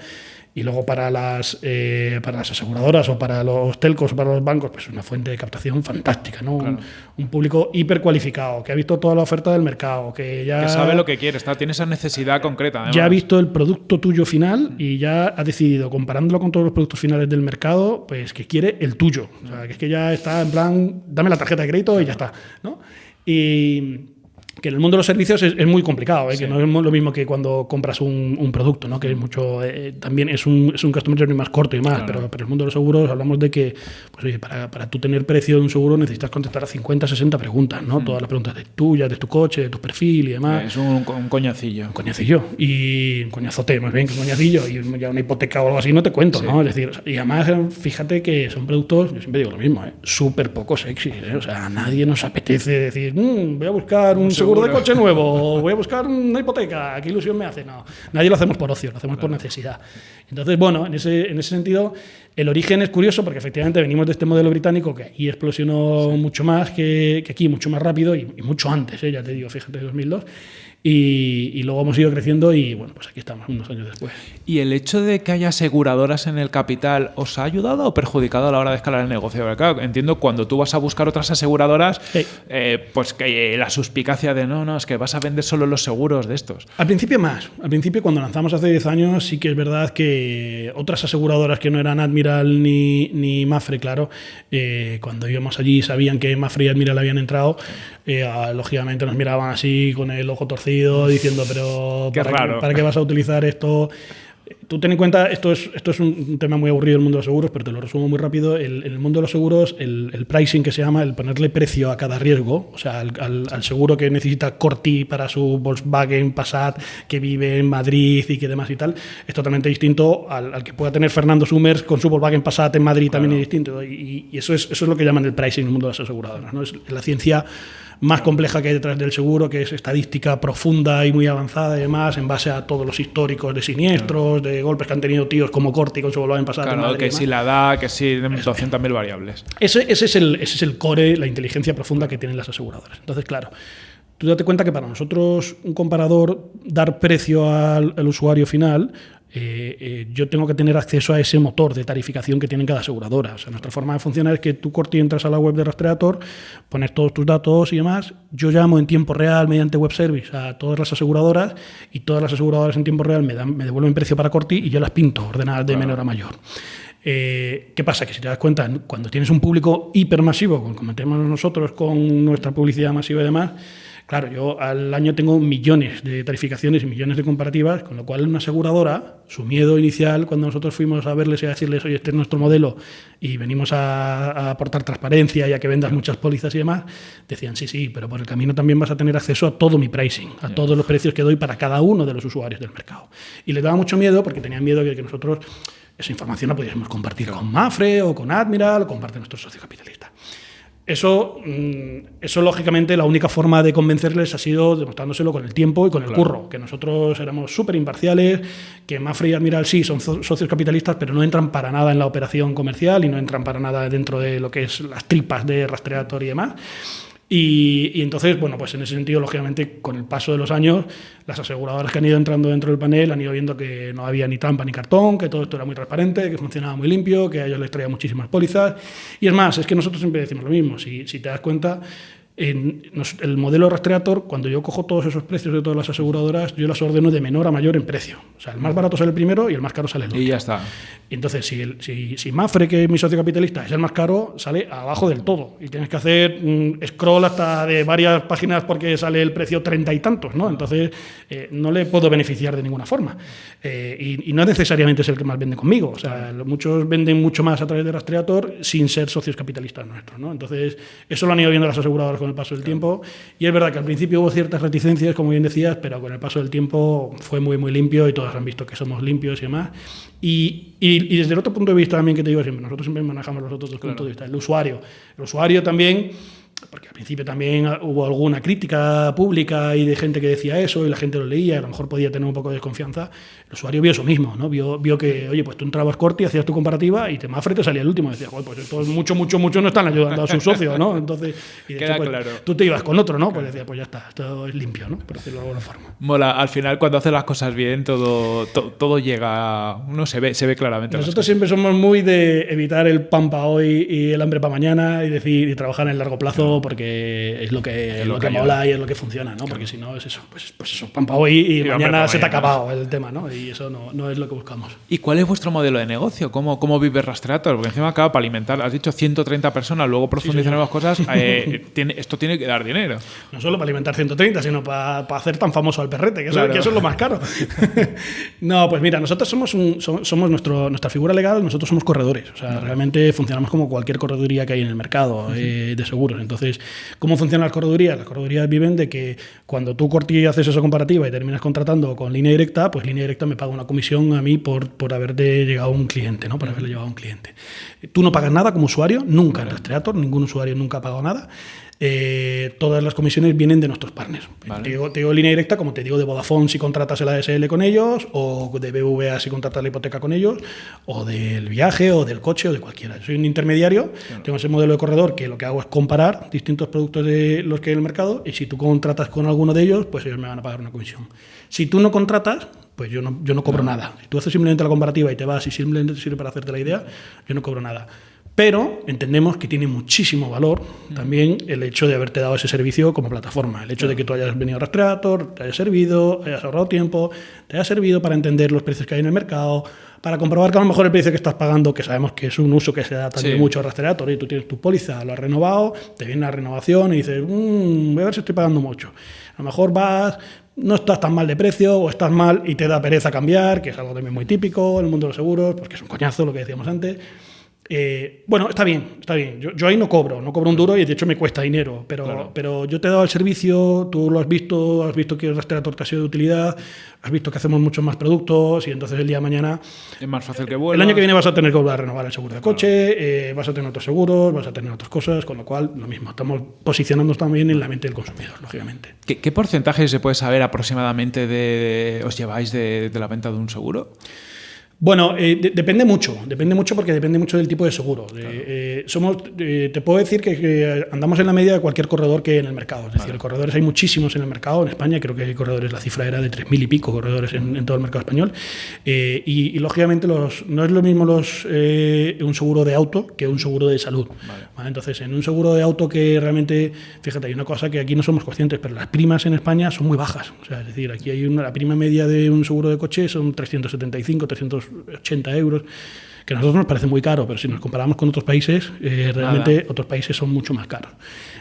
Y luego para las, eh, para las aseguradoras o para los telcos o para los bancos, pues una fuente de captación fantástica, ¿no? Un, un público hipercualificado, que ha visto toda la oferta del mercado, que ya Que sabe lo que quiere, está, tiene esa necesidad concreta. además. ya ha visto el producto tuyo final y ya ha decidido, comparándolo con todos los productos finales del mercado, pues que quiere el tuyo. O sea, que es que ya está en plan, dame la tarjeta de crédito y ya está. ¿no? Y que en el mundo de los servicios es, es muy complicado, ¿eh? que no es lo mismo que cuando compras un, un producto, ¿no? que es mucho, eh, también es un, es un customer journey más corto y más, pero, pero en el mundo de los seguros hablamos de que pues, oye, para, para tú tener precio de un seguro necesitas contestar a 50, 60 preguntas, ¿no? todas las preguntas de tuyas, de tu coche, de tu perfil y demás Es un, un coñacillo. un coñacillo y un coñazote más bien que un coñacillo y ya una hipoteca o algo así no te cuento no es decir y además eh, fíjate que son productos yo siempre digo lo mismo ¿eh? súper poco sexy ¿eh? o sea a nadie nos apetece decir "Mm, voy a buscar un, seguro. De seguro. coche nuevo voy a buscar una hipoteca qué ilusión me hace no nadie lo hacemos por ocio lo hacemos por necesidad entonces bueno en ese en ese sentido el origen es curioso porque efectivamente venimos de este modelo británico que aquí explosionó mucho más que, que aquí, mucho más rápido y, y mucho antes, ¿eh? ya te digo, fíjate, 2002. Y, y luego hemos ido creciendo y bueno, pues aquí estamos unos años después. ¿Y el hecho de que haya aseguradoras en el capital os ha ayudado o perjudicado a la hora de escalar el negocio? Porque, claro, entiendo cuando tú vas a buscar otras aseguradoras, Sí. eh, pues que eh, la suspicacia de no, no, es que vas a vender solo los seguros de estos. Al principio más. Al principio, cuando lanzamos hace 10 años, sí que es verdad que otras aseguradoras que no eran Admiral ni, ni Mafre, claro, eh, cuando íbamos allí sabían que Mafre y Admiral habían entrado, eh, ah, lógicamente nos miraban así con el ojo torcido diciendo, pero Qué ¿para, raro. Qué, ¿para qué vas a utilizar esto? Tú ten en cuenta, esto es, esto es un tema muy aburrido del mundo de los seguros, pero te lo resumo muy rápido. El- en el mundo de los seguros, el, el pricing que se llama, el ponerle precio a cada riesgo, o sea, al, al- al seguro que necesita Corti para su Volkswagen Passat, que vive en Madrid y que demás y tal, es totalmente distinto al, al que pueda tener Fernando Summers con su Volkswagen Passat en Madrid, también es distinto. Y, y eso, es, eso es lo que llaman el pricing en el mundo de las aseguradoras. ¿no? Es la ciencia más compleja que hay detrás del seguro, que es estadística profunda y muy avanzada y demás, en base a todos los históricos de siniestros, de golpes que han tenido tíos como Corti con su Volkswagen Passat. en Claro, que si la da, que si 200.000 variables. Ese, ese es el, ese es el core, la inteligencia profunda que tienen las aseguradoras. Entonces, claro, tú date cuenta que para nosotros un comparador, dar precio al, al usuario final, eh, eh, yo tengo que tener acceso a ese motor de tarificación que tiene cada aseguradora. O sea, nuestra forma de funcionar es que tú, Corti, entras a la web de Rastreator, pones todos tus datos y demás. Yo llamo en tiempo real mediante web service a todas las aseguradoras y todas las aseguradoras en tiempo real me, dan, me devuelven precio para Corti y yo las pinto ordenadas de menor a mayor. Eh, ¿Qué pasa? Que si te das cuenta, cuando tienes un público hipermasivo, como tenemos nosotros con nuestra publicidad masiva y demás, Claro, yo al año tengo millones de tarificaciones y millones de comparativas, con lo cual una aseguradora, su miedo inicial cuando nosotros fuimos a verles y a decirles, oye, este es nuestro modelo y venimos a, aportar transparencia y a que vendas muchas pólizas y demás, decían, sí, sí, pero por el camino también vas a tener acceso a todo mi pricing, a todos los precios que doy para cada uno de los usuarios del mercado. Y les daba mucho miedo porque tenían miedo de que nosotros esa información la pudiésemos compartir con Mafre o con Admiral o con parte de nuestros socios capitalistas. Eso, mm, eso, lógicamente, la única forma de convencerles ha sido demostrándoselo con el tiempo y con el curro, que nosotros éramos súper imparciales, que Mafre y Admiral sí son socios capitalistas, pero no entran para nada en la operación comercial y no entran para nada dentro de lo que es las tripas de rastreador y demás. Y, entonces, bueno, pues en ese sentido, lógicamente, con el paso de los años, las aseguradoras que han ido entrando dentro del panel han ido viendo que no había ni trampa ni cartón, que todo esto era muy transparente, que funcionaba muy limpio, que a ellos les traía muchísimas pólizas. Y es más, es que nosotros siempre decimos lo mismo. Si, si te das cuenta, en el modelo rastreator, cuando yo cojo todos esos precios de todas las aseguradoras, yo las ordeno de menor a mayor en precio. O sea, el más barato sale el primero y el más caro sale el último. Y ya está. Y entonces, si, el, si, si, Mafre, que es mi socio capitalista, es el más caro, sale abajo del todo. Y tienes que hacer un scroll hasta de varias páginas porque sale el precio treinta y tantos, ¿no? Entonces, eh, no le puedo beneficiar de ninguna forma. Eh, y, no necesariamente es el que más vende conmigo. O sea, muchos venden mucho más a través de Rastreator sin ser socios capitalistas nuestros, ¿no? Entonces, eso lo han ido viendo las aseguradoras con el paso del tiempo. Y es verdad que al principio hubo ciertas reticencias, como bien decías, pero con el paso del tiempo fue muy, muy limpio y todos han visto que somos limpios y demás. Y, y, desde el otro punto de vista también que te digo siempre, nosotros siempre manejamos los otros dos puntos de vista. El usuario. El usuario también porque al principio también hubo alguna crítica pública y de gente que decía eso y la gente lo leía, a lo mejor podía tener un poco de desconfianza, el usuario vio eso mismo, ¿no? Vio, vio que, oye, pues tú entrabas corto y hacías tu comparativa y te Mafre te salía el último. Y decías, pues esto mucho, mucho, mucho no están ayudando a su socio, ¿no? Entonces, y Queda pues, claro. tú te ibas con otro, ¿no? Pues decías, pues ya está, esto es limpio, ¿no? Por decirlo de alguna forma. Mola, al final cuando haces las cosas bien, todo, todo llega, uno se ve, se ve claramente. Nosotros siempre somos muy de evitar el pan para hoy y el hambre para mañana y decir, y trabajar en el largo plazo porque es lo que, es lo, que, mola y es lo que funciona, ¿no? Porque si no es eso, pues, pues eso, pan para hoy y, mañana se te ha acabado el tema, ¿no? Y eso no, no es lo que buscamos. ¿Y cuál es vuestro modelo de negocio? ¿Cómo, cómo vive Rastreator? Porque encima acaba para alimentar, has dicho 130 personas, luego profundizar en las cosas, eh, tiene, esto tiene que dar dinero. No solo para alimentar 130, sino para, hacer tan famoso al perrete, que eso, que eso es lo más caro. no, pues mira, nosotros somos, somos, nuestro, nuestra figura legal, nosotros somos corredores. O sea, realmente funcionamos como cualquier correduría que hay en el mercado eh, de seguros. Entonces, ¿cómo funcionan las corredurías? Las corredurías viven de que cuando tú corti haces esa comparativa y terminas contratando con línea directa, pues línea directa me paga una comisión a mí por, por haberte llegado a un cliente, ¿no? Por haberle llevado a un cliente. Tú no pagas nada como usuario, nunca en Rastreator, ningún usuario nunca ha pagado nada. Eh, todas las comisiones vienen de nuestros partners. Te, digo, línea directa, como te digo, de Vodafone si contratas el ASL con ellos, o de BVA si contratas la hipoteca con ellos, o del viaje, o del coche, o de cualquiera. Soy un intermediario, tengo ese modelo de corredor que lo que hago es comparar distintos productos de los que hay en el mercado, y si tú contratas con alguno de ellos, pues ellos me van a pagar una comisión. Si tú no contratas, pues yo no, yo no cobro nada. Si tú haces simplemente la comparativa y te vas y simplemente te sirve para hacerte la idea, yo no cobro nada. Pero entendemos que tiene muchísimo valor también el hecho de haberte dado ese servicio como plataforma. El hecho de que tú hayas venido a Rastreator, te haya servido, hayas ahorrado tiempo, te haya servido para entender los precios que hay en el mercado, para comprobar que a lo mejor el precio que estás pagando, que sabemos que es un uso que se da también mucho a Rastreator, y tú tienes tu póliza, lo has renovado, te viene la renovación y dices, mmm, voy a ver si estoy pagando mucho. A lo mejor vas, no estás tan mal de precio o estás mal y te da pereza cambiar, que es algo también muy típico en el mundo de los seguros, porque es un coñazo lo que decíamos antes. Eh, bueno, está bien, está bien. Yo, ahí no cobro, no cobro un duro y de hecho me cuesta dinero, pero, pero yo te he dado el servicio, tú lo has visto, has visto que el rastreador te ha sido de utilidad, has visto que hacemos muchos más productos y entonces el día de mañana... Es más fácil que El año que viene vas a tener que volver a renovar el seguro de coche, eh, vas a tener otros seguros, vas a tener otras cosas, con lo cual lo mismo, estamos posicionándonos también en la mente del consumidor, lógicamente. ¿Qué, porcentaje se puede saber aproximadamente de os lleváis de, de la venta de un seguro? Bueno, eh, depende mucho, depende mucho porque depende mucho del tipo de seguro. Eh, somos, eh, te puedo decir que, andamos en la media de cualquier corredor que hay en el mercado. Es decir, corredores hay muchísimos en el mercado. En España creo que hay corredores, la cifra era de 3.000 y pico corredores en, todo el mercado español. Y, lógicamente los, no es lo mismo los, un seguro de auto que un seguro de salud. Entonces, en un seguro de auto que realmente, fíjate, hay una cosa que aquí no somos conscientes, pero las primas en España son muy bajas. O sea, es decir, aquí hay una, la prima media de un seguro de coche son 375, 300 80 euros que a nosotros nos parece muy caro, pero si nos comparamos con otros países, eh, realmente Nada. otros países son mucho más caros.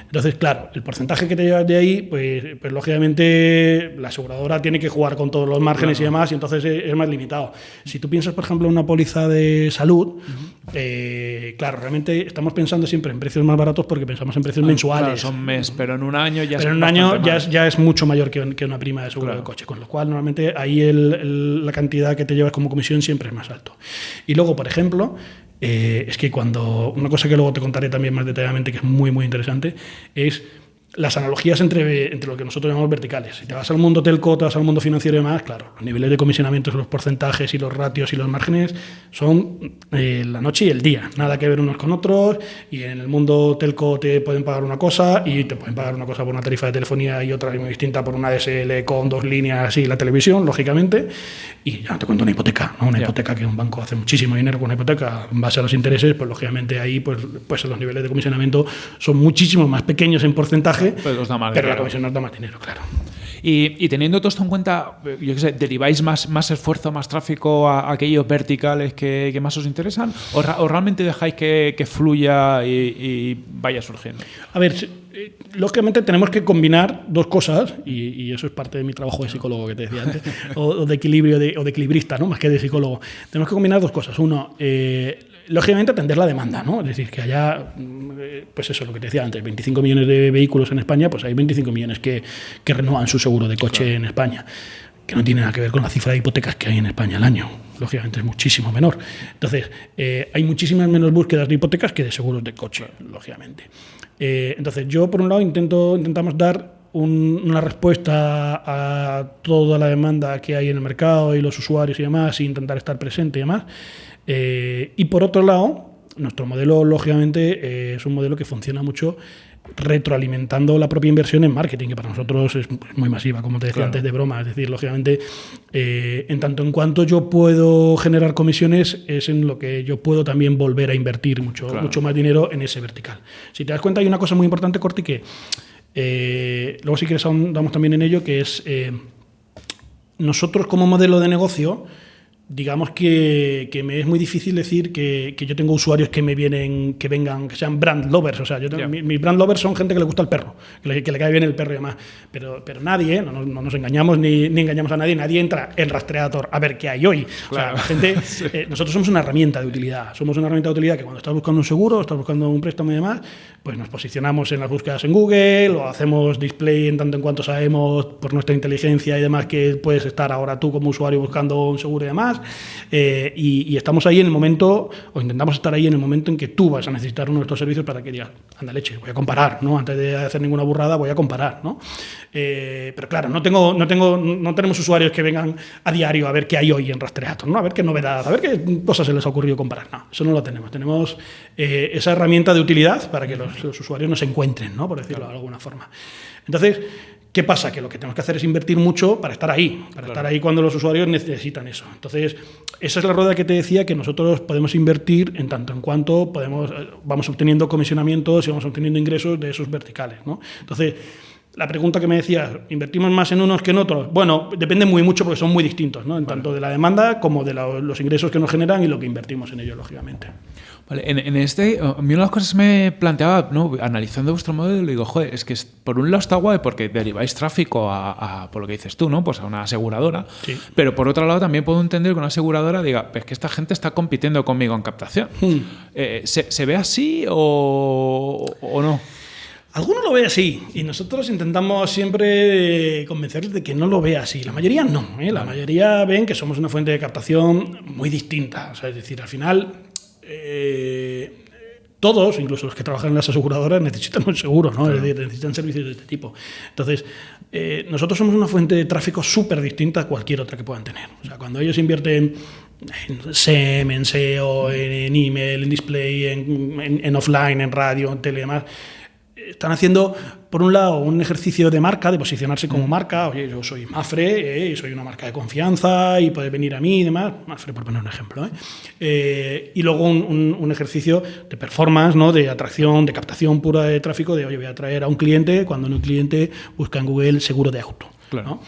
Entonces, claro, el porcentaje que te llevas de ahí, pues, pues lógicamente la aseguradora tiene que jugar con todos los márgenes y demás, y entonces es, es más limitado. Si tú piensas, por ejemplo, en una póliza de salud, eh, claro, realmente estamos pensando siempre en precios más baratos porque pensamos en precios Claro, mensuales. son mes, pero en un año ya Pero es en un año ya es, ya es mucho mayor que, un- que una prima de seguro Claro. de coche, con lo cual normalmente ahí el- el- la cantidad que te llevas como comisión siempre es más alto. Y luego, por ejemplo, eh, es que cuando, una cosa que luego te contaré también más detalladamente, que es muy, muy interesante, es las analogías entre, entre lo que nosotros llamamos verticales. Si te vas al mundo telco, te vas al mundo financiero y demás, claro, los niveles de comisionamientos, los porcentajes y los ratios y los márgenes son eh, la noche y el día, nada que ver unos con otros. Y en el mundo telco te pueden pagar una cosa y te pueden pagar una cosa por una tarifa de telefonía y otra muy distinta por una DSL con dos líneas y la televisión, lógicamente. Y ya no te cuento una hipoteca, ¿no? una Ya. hipoteca que un banco hace muchísimo dinero con una hipoteca en base a los intereses, pues lógicamente ahí pues, pues los niveles de comisionamiento son muchísimo más pequeños en porcentaje, Pero os da más pero la comisión nos da más dinero, claro. Y, y teniendo todo esto en cuenta, yo qué sé, ¿deriváis más, más esfuerzo, más tráfico a, a aquellos verticales que, que más os interesan? ¿O, ra- o realmente dejáis que, que fluya y, y vaya surgiendo? A ver, eh, lógicamente tenemos que combinar dos cosas, y, y eso es parte de mi trabajo de psicólogo que te decía antes, o, o de equilibrio de- o de equilibrista, ¿no? más que de psicólogo. Tenemos que combinar dos cosas. Uno, eh, lógicamente atender la demanda, ¿no? es decir, que haya, mm, pues eso, lo que te decía antes, 25 millones de vehículos en España, pues hay 25 millones que, que renuevan su seguro de coche en España que no tiene nada que ver con la cifra de hipotecas que hay en España al año. Lógicamente es muchísimo menor. Entonces, eh, hay muchísimas menos búsquedas de hipotecas que de seguros de coche, lógicamente. Eh, entonces, yo por un lado intento, intentamos dar un- una respuesta a toda la demanda que hay en el mercado y los usuarios y demás, e intentar estar presente y demás. Eh, y por otro lado, nuestro modelo, lógicamente, eh, es un modelo que funciona mucho retroalimentando la propia inversión en marketing, que para nosotros es muy masiva, como te decía Claro. antes de broma. Es decir, lógicamente, eh, en tanto en cuanto yo puedo generar comisiones, es en lo que yo puedo también volver a invertir mucho, Claro. mucho más dinero en ese vertical. Si te das cuenta, hay una cosa muy importante, Corti, que eh, luego si quieres ahondamos también en ello, que es eh, nosotros como modelo de negocio, digamos que, que me es muy difícil decir que, que yo tengo usuarios que me vienen, que vengan, que sean brand lovers. O sea, yo tengo, mis brand lovers son gente que le gusta el perro, que le, que le cae bien el perro y demás. Pero, pero nadie, no, nos- no nos engañamos ni, ni engañamos a nadie, nadie entra en Rastreator a ver qué hay hoy. Claro. O sea, la gente, eh, nosotros somos una herramienta de utilidad. Somos una herramienta de utilidad que cuando estás buscando un seguro, estás buscando un préstamo y demás, pues nos posicionamos en las búsquedas en Google o hacemos display en tanto en cuanto sabemos por nuestra inteligencia y demás que puedes estar ahora tú como usuario buscando un seguro y demás. Eh, y, y estamos ahí en el momento, o intentamos estar ahí en el momento en que tú vas a necesitar uno de estos servicios para que digas, anda leche, voy a comparar, ¿no? Antes de hacer ninguna burrada, voy a comparar, ¿no? Eh, pero claro, no, tengo, no, tengo, no tenemos usuarios que vengan a diario a ver qué hay hoy en Rastreator, ¿no? A ver qué novedad, a ver qué cosas se les ha ocurrido comparar. No, eso no lo tenemos. Tenemos eh, esa herramienta de utilidad para que los, los usuarios nos encuentren, ¿no? Por decirlo de alguna forma. Entonces, ¿Qué pasa? Que lo que tenemos que hacer es invertir mucho para estar ahí, para estar ahí cuando los usuarios necesitan eso. Entonces, esa es la rueda que te decía que nosotros podemos invertir en tanto en cuanto podemos, eh, vamos obteniendo comisionamientos y vamos obteniendo ingresos de esos verticales. ¿no? Entonces, la pregunta que me decías, ¿invertimos más en unos que en otros? Bueno, depende muy mucho porque son muy distintos, ¿no? En tanto de la demanda como de la- los ingresos que nos generan y lo que invertimos en ellos, lógicamente. Vale, en, en este, a mí una de las cosas que me planteaba, ¿no? analizando vuestro modelo, digo, joder, es que por un lado está guay porque deriváis tráfico a, a, por lo que dices tú, ¿no? Pues a una aseguradora. Sí. Pero por otro lado también puedo entender que una aseguradora diga, es que esta gente está compitiendo conmigo en captación. Hmm. Eh, ¿se, se ve así o, o no? Algunos lo ve así y nosotros intentamos siempre eh, convencerles de que no lo vea así. La mayoría no. ¿eh? La mayoría ven que somos una fuente de captación muy distinta. O sea, es decir, al final eh, todos, incluso los que trabajan en las aseguradoras, necesitan un seguro, ¿no? Es decir, necesitan servicios de este tipo. Entonces, eh, nosotros somos una fuente de tráfico súper distinta a cualquier otra que puedan tener. O sea, cuando ellos invierten en SEM, en SEO, en, en email, en display, en, en- en offline, en radio, en tele y demás, están haciendo, por un lado, un ejercicio de marca, de posicionarse como marca. Oye, yo soy Mafre, eh, soy una marca de confianza y puedes venir a mí y demás. Mafre, por poner un ejemplo. ¿eh? Eh, y luego un, un- un ejercicio de performance, ¿no? de atracción, de captación pura de tráfico, de, oye, voy a traer a un cliente cuando un cliente busca en Google seguro de auto. Claro. ¿no?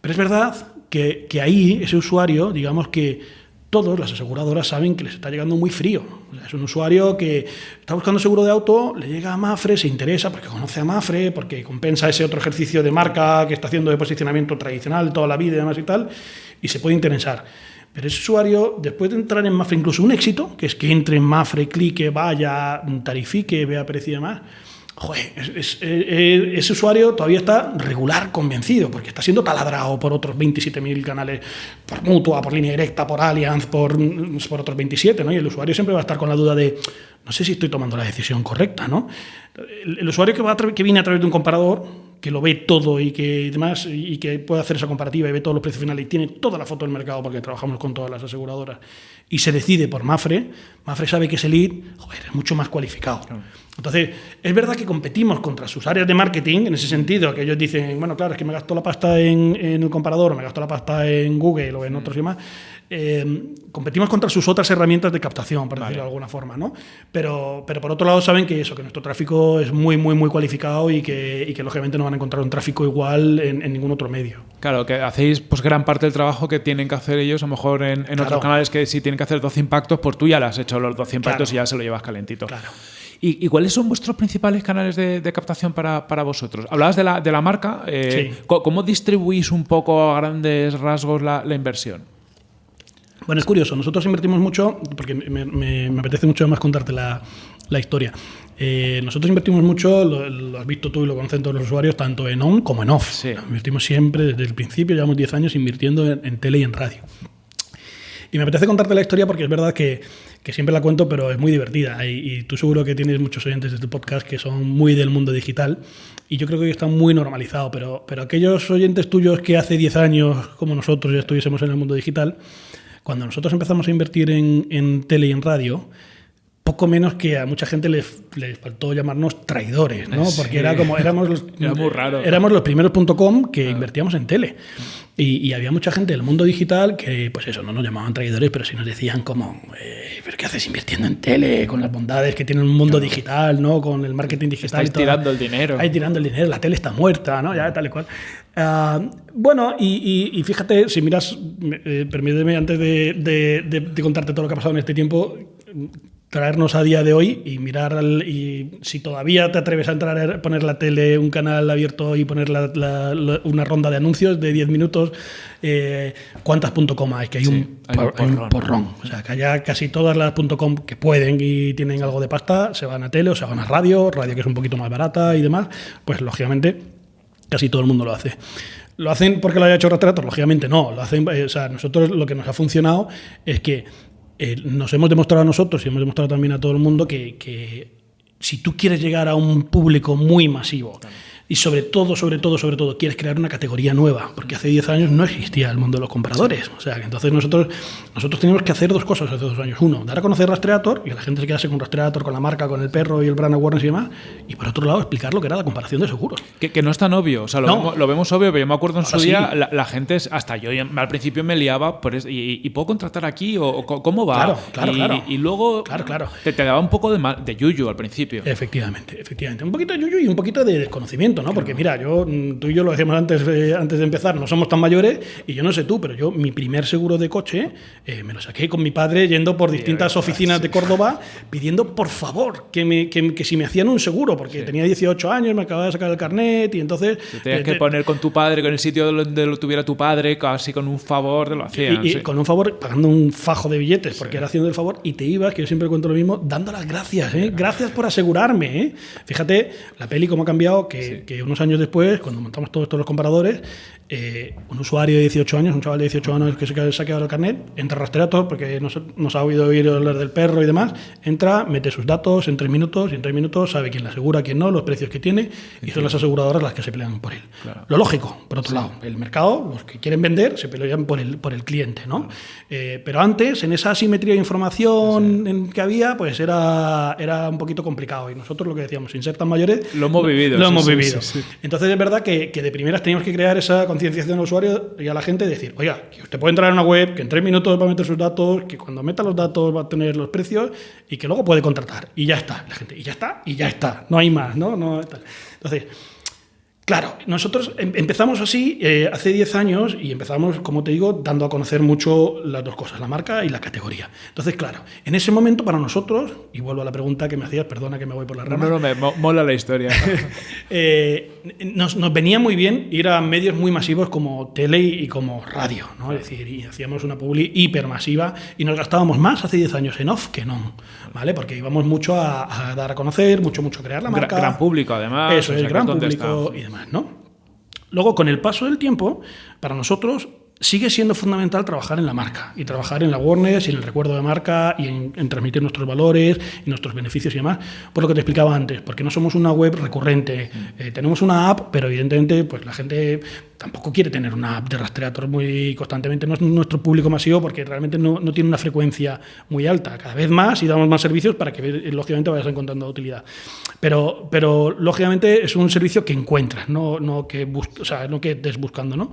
Pero es verdad que, que ahí ese usuario, digamos que todos las aseguradoras saben que les está llegando muy frío. O sea, es un usuario que está buscando seguro de auto, le llega a Mafre, se interesa porque conoce a Mafre, porque compensa ese otro ejercicio de marca que está haciendo de posicionamiento tradicional toda la vida y demás y tal, y se puede interesar. Pero ese usuario, después de entrar en Mafre, incluso un éxito, que es que entre en Mafre, clique, vaya, tarifique, vea precio y demás, joder, es- es- ese usuario todavía está regular convencido, porque está siendo taladrado por otros 27.000 canales, por Mutua, por Línea Directa, por Allianz, por, por otros 27, ¿no? Y el usuario siempre va a estar con la duda de, no sé si estoy tomando la decisión correcta, ¿no? El, el usuario que, va que viene a través de un comparador, que lo ve todo y que demás, y que puede hacer esa comparativa y ve todos los precios finales y tiene toda la foto del mercado, porque trabajamos con todas las aseguradoras, y se decide por Mafre, Mafre sabe que ese lead, joder, es mucho más cualificado. Entonces, es verdad que competimos contra sus áreas de marketing en ese sentido, que ellos dicen, bueno, claro, es que me gasto la pasta en, en el comparador, o me gasto la pasta en Google o en otros y demás. Eh, competimos contra sus otras herramientas de captación, por decirlo de alguna forma, ¿no? Pero, pero por otro lado saben que eso, que nuestro tráfico es muy, muy, muy cualificado y que, y que lógicamente no van a encontrar un tráfico igual en, en ningún otro medio. Claro, que hacéis pues gran parte del trabajo que tienen que hacer ellos, a lo mejor en, en Claro. otros canales que si tienen que hacer 12 impactos, pues tú ya le has hecho los 12 impactos Claro. y ya se lo llevas calentito. Claro. ¿Y, y cuáles son vuestros principales canales de, de captación para, para vosotros? Hablabas de la, de la marca. eh, Sí. ¿Cómo distribuís un poco a grandes rasgos la, la inversión? Bueno, es curioso, nosotros invertimos mucho, porque me, me- me apetece mucho más contarte la, la historia. Eh, nosotros invertimos mucho, lo, lo has visto tú y lo conocen todos los usuarios, tanto en on como en off. Sí. Invertimos siempre, desde el principio, llevamos 10 años invirtiendo en, en tele y en radio. Y me apetece contarte la historia porque es verdad que, que siempre la cuento, pero es muy divertida. Y, y tú seguro que tienes muchos oyentes de este podcast que son muy del mundo digital. Y yo creo que hoy está muy normalizado. Pero, pero aquellos oyentes tuyos que hace 10 años, como nosotros, ya estuviésemos en el mundo digital, cuando nosotros empezamos a invertir en, en tele y en radio, poco menos que a mucha gente les, les faltó llamarnos traidores, ¿no? Sí. Porque era como, éramos los. Éramos los primeros .com que invertíamos en tele. Y, y había mucha gente del mundo digital que, pues eso, no nos llamaban traidores, pero sí nos decían como, eh, ¿pero qué haces invirtiendo en tele? Con las bondades que tiene un mundo digital, ¿no? Con el marketing digital. Estáis y todo. tirando el dinero. Ahí tirando el dinero, la tele está muerta, ¿no? Ya, tal y cual. Ah, bueno, y, y- y fíjate, si miras, eh, permíteme antes de, de- de- de contarte todo lo que ha pasado en este tiempo, traernos a día de hoy y mirar al- y si todavía te atreves a entrar a poner la tele, un canal abierto y poner la- la- la- una ronda de anuncios de 10 minutos, eh, ¿cuántas .com hay? Que hay, un, hay por- un porrón. porrón. O sea, que allá casi todas las .com que pueden y tienen algo de pasta se van a tele o se van a radio, radio que es un poquito más barata y demás, pues lógicamente casi todo el mundo lo hace. ¿Lo hacen porque lo haya hecho Rastreator? Lógicamente no. Lo hacen, eh, o sea, nosotros lo que nos ha funcionado es que eh, nos hemos demostrado a nosotros y hemos demostrado también a todo el mundo que, que si tú quieres llegar a un público muy masivo y sobre todo, sobre todo, sobre todo, quieres crear una categoría nueva, porque hace 10 años no existía el mundo de los compradores. O sea, que entonces nosotros, nosotros teníamos que hacer dos cosas hace dos años. Uno, dar a conocer Rastreator y la gente se quedase con Rastreator, con la marca, con el perro y el brand awareness y demás. Y por otro lado, explicar lo que era la comparación de seguros. Que, que no es tan obvio, o sea, lo, No. vemos, lo vemos obvio, pero yo me acuerdo en su día, sí. la, la gente, es- hasta yo al principio me liaba, por eso, y, y puedo contratar aquí? ¿O, cómo va? Claro, claro, y, claro. y luego Claro, claro. Te, te daba un poco de, mal- de yuyu al principio. Efectivamente, efectivamente. Un poquito de yuyu y un poquito de desconocimiento, ¿no? Porque mira, yo, mm, tú y yo lo decíamos antes, eh, antes de empezar, no somos tan mayores y yo no sé tú, pero yo mi primer seguro de coche eh, me lo saqué con mi padre yendo por distintas oficinas de Córdoba pidiendo por favor que, me, que, que si me hacían un seguro, porque tenía 18 años, me acababa de sacar el carnet y entonces... Te tenías eh, que te- poner con tu padre, con el sitio donde lo tuviera tu padre, casi con un favor, te lo hacían. Y, y sí. con un favor, pagando un fajo de billetes, porque era haciendo el favor, y te ibas, que yo siempre cuento lo mismo, dando las gracias, ¿eh? Gracias por asegurarme, ¿eh? Fíjate, la peli cómo ha cambiado, que, que unos años después, cuando montamos todos estos los comparadores, eh, un usuario de 18 años, un chaval de 18 años que se ha sacado el carnet, entra a Rastreator, porque nos, nos ha oído oír hablar del perro y demás, entra, mete sus datos en tres minutos, y en tres minutos sabe quién le asegura, quién no, los precios que tiene, y son las aseguradoras las que se pelean por él. Lo lógico, por otro lado, el mercado, los que quieren vender, se pelean por el, por el cliente, ¿no? Eh, pero antes, en esa asimetría de información en que había, pues era, era un poquito complicado. Y nosotros lo que decíamos, sin ser tan mayores, Lo hemos vivido, Lo hemos sí, vivido. sí, sí. Entonces es verdad que, que de primeras teníamos que crear esa concienciación al usuario y a la gente, decir, oiga, que usted puede entrar en una web, que en tres minutos va a meter sus datos, que cuando meta los datos va a tener los precios y que luego puede contratar. Y ya está, la gente, y ya está, y ya está. No hay más, ¿no? no tal. Entonces, Claro, nosotros em- empezamos así eh, hace 10 años y empezamos, como te digo, dando a conocer mucho las dos cosas, la marca y la categoría. Entonces, claro, en ese momento para nosotros, y vuelvo a la pregunta que me hacías, perdona que me voy por la rama, no, no, me mo- mola la historia. eh, nos, nos venía muy bien ir a medios muy masivos como tele y como radio, ¿no? Es decir, y hacíamos una publi hipermasiva y nos gastábamos más hace 10 años en off que en on, ¿vale? Porque íbamos mucho a, a dar a conocer, mucho, mucho a crear la marca. gran público, además, Eso es, que gran ¿dónde público y demás, ¿no? Luego, con el paso del tiempo, para nosotros sigue siendo fundamental trabajar en la marca y trabajar en la awareness y en el recuerdo de marca y en, en transmitir nuestros valores y nuestros beneficios y demás, por lo que te explicaba antes, porque no somos una web recurrente. Eh, tenemos una app, pero evidentemente pues la gente tampoco quiere tener una app de Rastreator muy constantemente. No es nuestro público masivo porque realmente no, no tiene una frecuencia muy alta. Cada vez más y damos más servicios para que lógicamente vayas encontrando utilidad. Pero, pero lógicamente es un servicio que encuentras, no, no que bus- o sea, no que estés buscando, ¿no?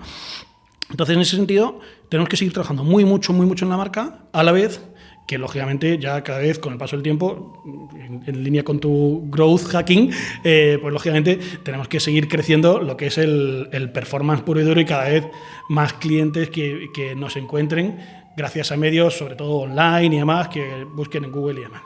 Entonces, en ese sentido, tenemos que seguir trabajando muy mucho, muy mucho en la marca, a la vez que lógicamente ya cada vez con el paso del tiempo, en, línea con tu growth hacking, eh, pues lógicamente tenemos que seguir creciendo lo que es el, el performance puro y duro y cada vez más clientes que, que nos encuentren gracias a medios, sobre todo online y demás, que busquen en Google y demás.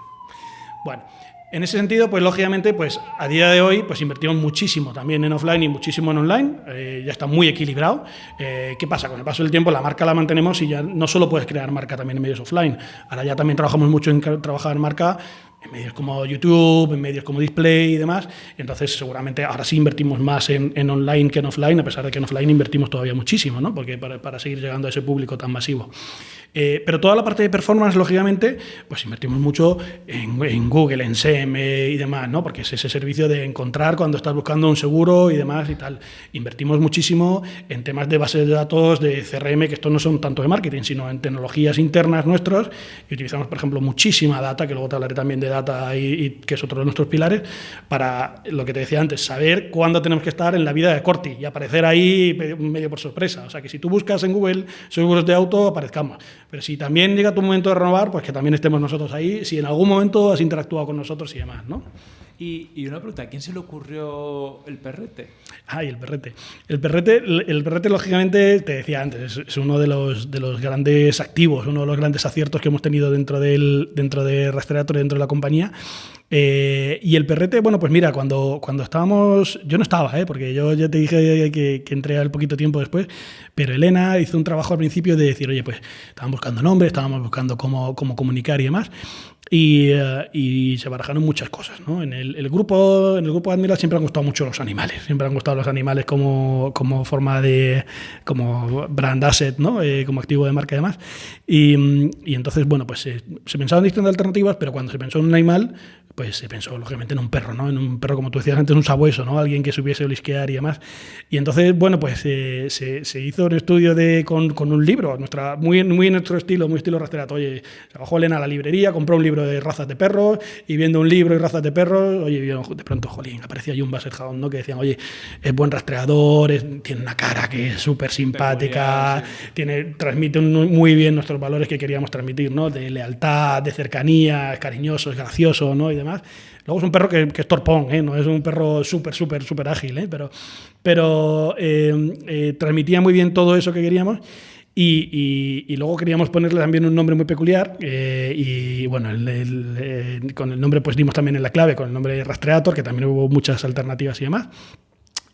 Bueno, en ese sentido, pues lógicamente, pues a día de hoy, pues invertimos muchísimo también en offline y muchísimo en online. Eh, ya está muy equilibrado. Eh, ¿Qué pasa? Con el paso del tiempo, la marca la mantenemos y ya no solo puedes crear marca también en medios offline. Ahora ya también trabajamos mucho en trabajar marca en medios como YouTube, en medios como Display y demás. Entonces, seguramente ahora sí invertimos más en, en online que en offline, a pesar de que en offline invertimos todavía muchísimo, ¿no? Porque para, para seguir llegando a ese público tan masivo. Eh, pero toda la parte de performance, lógicamente, pues invertimos mucho en, en Google, en SEM y demás, ¿no? Porque es ese servicio de encontrar cuando estás buscando un seguro y demás y tal. Invertimos muchísimo en temas de bases de datos, de CRM, que estos no son tanto de marketing, sino en tecnologías internas nuestros. Y utilizamos, por ejemplo, muchísima data, que luego te hablaré también de data y, y que es otro de nuestros pilares, para lo que te decía antes, saber cuándo tenemos que estar en la vida de Corti y aparecer ahí medio por sorpresa. O sea, que si tú buscas en Google seguros de auto, aparezcamos. Pero si también llega tu momento de renovar, pues que también estemos nosotros ahí, si en algún momento has interactuado con nosotros y demás, ¿no? Y, y una pregunta, ¿a quién se le ocurrió el perrete? Ay, el perrete. El perrete, el perrete lógicamente, te decía antes, es, es uno de los, de los grandes activos, uno de los grandes aciertos que hemos tenido dentro, del, dentro de Rastreator, dentro de la compañía. Eh, y el perrete, bueno, pues mira, cuando, cuando estábamos, yo no estaba, ¿eh? porque yo ya te dije que, que entré al poquito tiempo después, pero Elena hizo un trabajo al principio de decir, oye, pues estaban buscando nombres, estábamos buscando cómo, cómo comunicar y demás. Y, eh, y se barajaron muchas cosas. ¿no? En, el, el grupo, en el grupo Admiral siempre han gustado mucho los animales, siempre han gustado los animales como, como forma de, como brand asset, ¿no? Eh, como activo de marca y demás. Y, y entonces, bueno, pues eh, se pensaban distintas alternativas, pero cuando se pensó en un animal, pues se pensó lógicamente en un perro, ¿no? En un perro, como tú decías antes, un sabueso, ¿no? Alguien que supiese olisquear y demás. Y entonces, bueno, pues eh, se, se hizo un estudio de, con, con un libro, nuestra, muy, muy en nuestro estilo, muy estilo rastreato. Oye, se bajó Elena a la librería, compró un libro de razas de perros y viendo un libro y razas de perros, oye, de pronto, jolín, aparecía ahí un Basset Hound, ¿no? Que decían, oye, es buen rastreador, es- tiene una cara que es súper simpática, tiene, transmite un- muy bien nuestros valores que queríamos transmitir, ¿no? De lealtad, de cercanía, es cariñoso, es gracioso, ¿no? Y demás. Luego es un perro que, que es torpón, ¿eh? No es un perro súper, súper, súper ágil, ¿eh? Pero, pero eh, eh, transmitía muy bien todo eso que queríamos. Y, y- y luego queríamos ponerle también un nombre muy peculiar eh, y bueno, el- el, eh, con el nombre pues dimos también en la clave, con el nombre Rastreator, que también hubo muchas alternativas y demás.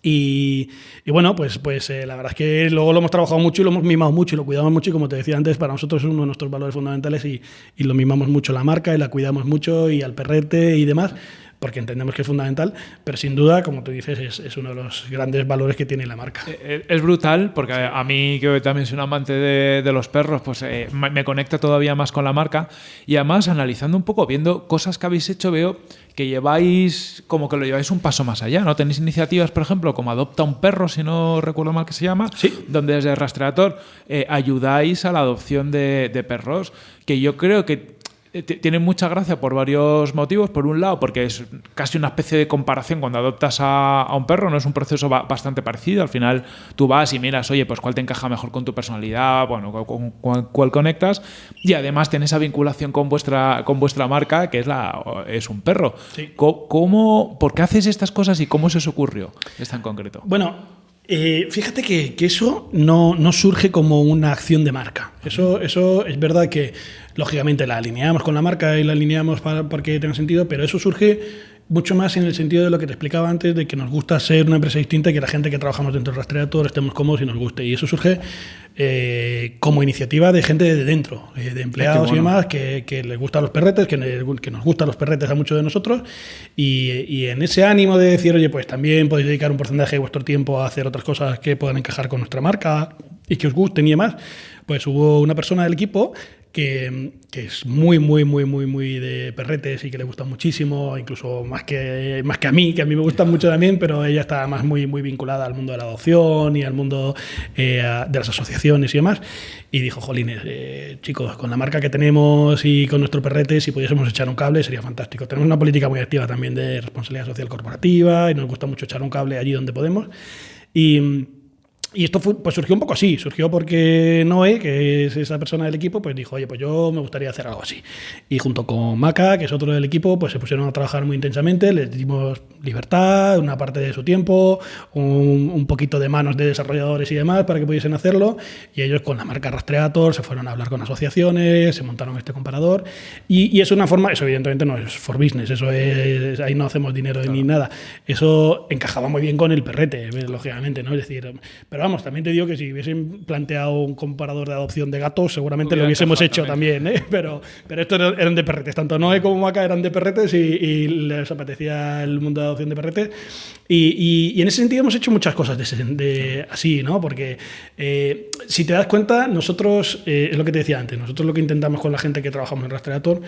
Y, bueno, pues, pues eh, la verdad es que luego lo hemos trabajado mucho y lo hemos mimado mucho y lo cuidamos mucho y como te decía antes, para nosotros es uno de nuestros valores fundamentales y, y lo mimamos mucho la marca y la cuidamos mucho y al perrete y demás, porque entendemos que es fundamental, pero sin duda, como tú dices, es, es uno de los grandes valores que tiene la marca. Eh, Es brutal porque a mí, que también soy un amante de, de los perros, pues eh, me conecta todavía más con la marca. Y además, analizando un poco, viendo cosas que habéis hecho, veo que lleváis como que lo lleváis un paso más allá, ¿no? Tenéis iniciativas, por ejemplo, como Adopta un perro, si no recuerdo mal que se llama, Sí. donde desde Rastreator eh, ayudáis a la adopción de, de perros, que yo creo que eh, tiene mucha gracia por varios motivos. Por un lado, porque es casi una especie de comparación cuando adoptas a, a un perro, no es un proceso ba- bastante parecido. Al final tú vas y miras, oye, pues cuál te encaja mejor con tu personalidad, bueno, con, cuál conectas. Y además tiene esa vinculación con vuestra, con vuestra marca, que es, la, es un perro. ¿Cómo, ¿Por qué haces estas cosas y cómo se os ocurrió esta en concreto? Bueno, eh, fíjate que, que eso no, no surge como una acción de marca. Eso, eso es verdad que, lógicamente, la alineamos con la marca y la alineamos para, para que tenga sentido, pero eso surge mucho más en el sentido de lo que te explicaba antes, de que nos gusta ser una empresa distinta y que la gente que trabajamos dentro del rastreador estemos cómodos y nos guste. Y eso surge eh, como iniciativa de gente de dentro, eh, de empleados bueno. y demás, que, que les gustan los perretes, que, que nos gustan los perretes a muchos de nosotros. Y, y en ese ánimo de decir, oye, pues también podéis dedicar un porcentaje de vuestro tiempo a hacer otras cosas que puedan encajar con nuestra marca y que os gusten y demás, pues hubo una persona del equipo que, que es muy, muy, muy, muy, muy de perretes y que le gustan muchísimo, incluso más que, más que a mí, que a mí me gustan mucho también, pero ella está más muy, muy vinculada al mundo de la adopción y al mundo eh, de las asociaciones y demás. Y dijo, jolines, eh, chicos, con la marca que tenemos y con nuestro perrete, si pudiésemos echar un cable sería fantástico. Tenemos una política muy activa también de responsabilidad social corporativa y nos gusta mucho echar un cable allí donde podemos. Y... Y esto fue- pues surgió un poco así, surgió porque Noé, que es esa persona del equipo, pues dijo, oye, pues yo me gustaría hacer algo así. Y junto con Maca, que es otro del equipo, pues se pusieron a trabajar muy intensamente, les dimos libertad, una parte de su tiempo, un, un poquito de manos de desarrolladores y demás para que pudiesen hacerlo. Y ellos con la marca Rastreator se fueron a hablar con asociaciones, se montaron este comparador. Y, y es una forma, eso evidentemente no es for business, eso es, ahí no hacemos dinero ni nada. Eso encajaba muy bien con el perrete, lógicamente, ¿no? Es decir, pero vamos, también te digo que si hubiesen planteado un comparador de adopción de gatos, seguramente lo hubiésemos hecho también, ¿eh? Pero, pero estos eran de perretes, tanto Noé como Maca eran de perretes y, y les apetecía el mundo de adopción de perretes. Y, y- y en ese sentido hemos hecho muchas cosas de, ese- de- así, ¿no? Porque eh, si te das cuenta, nosotros, eh, es lo que te decía antes, nosotros lo que intentamos con la gente que trabajamos en Rastreator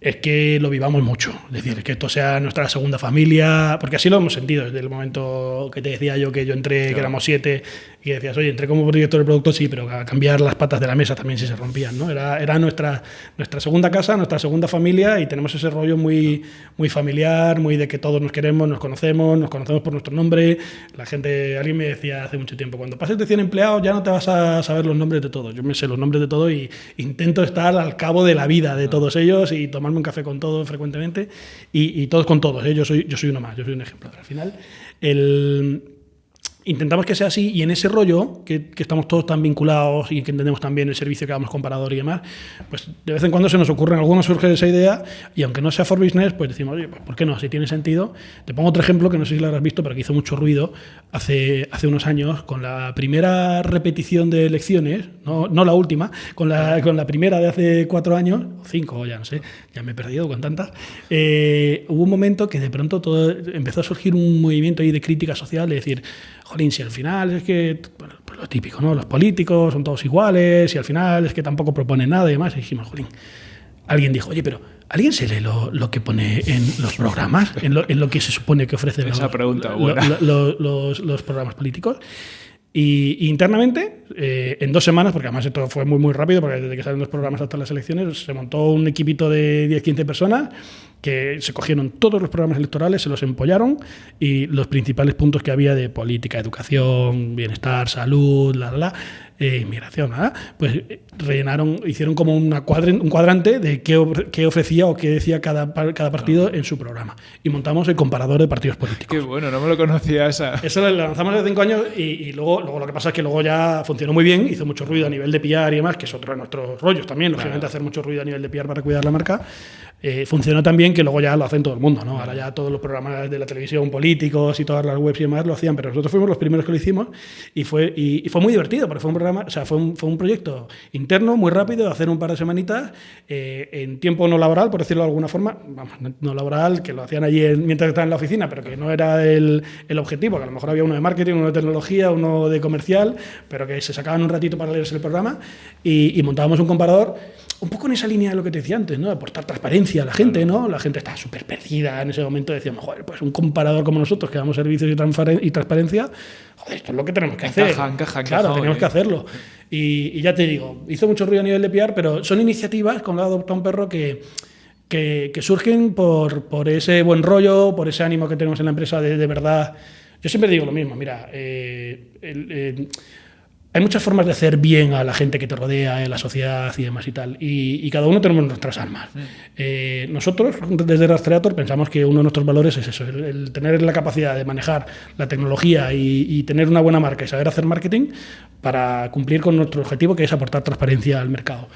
es que lo vivamos mucho. Es decir, que esto sea nuestra segunda familia, porque así lo hemos sentido desde el momento que te decía yo que yo entré, que éramos siete, y decías, oye, entré como director de producto, sí, pero a cambiar las patas de la mesa también si se rompían, ¿no? Era, era nuestra, nuestra segunda casa, nuestra segunda familia, y tenemos ese rollo muy, muy familiar, muy de que todos nos queremos, nos conocemos, nos conocemos por nuestro nombre. La gente, alguien me decía hace mucho tiempo, cuando pases de 100 empleados ya no te vas a saber los nombres de todos. Yo me sé los nombres de todos y intento estar al cabo de la vida de todos ellos y tomarme un café con todos frecuentemente y, y todos con todos. ¿eh? Yo, soy, yo soy uno más, yo soy un ejemplo. Pero al final, el, intentamos que sea así y en ese rollo, que, que estamos todos tan vinculados y que entendemos también el servicio que damos comparador y demás, pues de vez en cuando se nos ocurre, en algunos surge esa idea y aunque no sea for business, pues decimos, oye, pues ¿por qué no? Si tiene sentido. Te pongo otro ejemplo que no sé si lo habrás visto, pero que hizo mucho ruido hace, hace unos años con la primera repetición de elecciones, no, no la última, con la, con la primera de hace cuatro años, o cinco, ya no sé, ya me he perdido con tantas, eh, hubo un momento que de pronto todo, empezó a surgir un movimiento ahí de crítica social, de decir, jolín, si al final es que, bueno, pues lo típico, ¿no? Los políticos son todos iguales y al final es que tampoco proponen nada y demás. Y dijimos, jolín, alguien dijo, oye, pero ¿alguien se lee lo, lo que pone en los programas? En lo, en lo que se supone que ofrecen Esa los, pregunta lo- buena. lo- lo- los, los programas políticos? Y, internamente, eh, en dos semanas, porque además esto fue muy, muy rápido, porque desde que salen los programas hasta las elecciones, se montó un equipito de 10-15 personas que se cogieron todos los programas electorales, se los empollaron y los principales puntos que había de política, educación, bienestar, salud, la, la, la, eh, inmigración, ¿verdad? pues eh, rellenaron, hicieron como una un cuadrante de qué, qué ofrecía o qué decía cada, cada partido en su programa. Y montamos el comparador de partidos políticos. Qué bueno, no me lo conocía esa. Eso lo lanzamos hace cinco años y, y luego, luego lo que pasa es que luego ya funcionó muy bien, hizo mucho ruido a nivel de PR y demás, que es otro de nuestros rollos también, lógicamente hacer mucho ruido a nivel de PR para cuidar la marca. Eh, funcionó tan bien que luego ya lo hacen todo el mundo, ¿no? Ahora ya todos los programas de la televisión políticos y todas las webs y demás lo hacían, pero nosotros fuimos los primeros que lo hicimos y fue, y, y fue muy divertido, porque fue un programa, o sea, fue un, fue un proyecto interno muy rápido, de hacer un par de semanitas eh, en tiempo no laboral, por decirlo de alguna forma, vamos, no, laboral, que lo hacían allí en- mientras estaban en la oficina, pero que no era el, el objetivo, que a lo mejor había uno de marketing, uno de tecnología, uno de comercial, pero que se sacaban un ratito para leerse el programa y, y montábamos un comparador un poco en esa línea de lo que te decía antes, ¿no? De aportar transparencia a la gente, ¿no? La gente estaba súper perdida en ese momento, decíamos, joder, pues un comparador como nosotros que damos servicios y, transparencia, joder, esto es lo que tenemos que hacer. encaja, Claro, encaja, tenemos oye. que hacerlo. Y, y ya te digo, hizo mucho ruido a nivel de PR, pero son iniciativas con Adopta un Perro que, que, que surgen por, por ese buen rollo, por ese ánimo que tenemos en la empresa de, de verdad. Yo siempre digo lo mismo, mira, eh, el- eh, hay muchas formas de hacer bien a la gente que te rodea, en la sociedad y demás y tal. Y, y cada uno tenemos nuestras armas. Eh, nosotros, desde Rastreator, pensamos que uno de nuestros valores es eso, el, el tener la capacidad de manejar la tecnología y, y tener una buena marca y saber hacer marketing para cumplir con nuestro objetivo, que es aportar transparencia al mercado.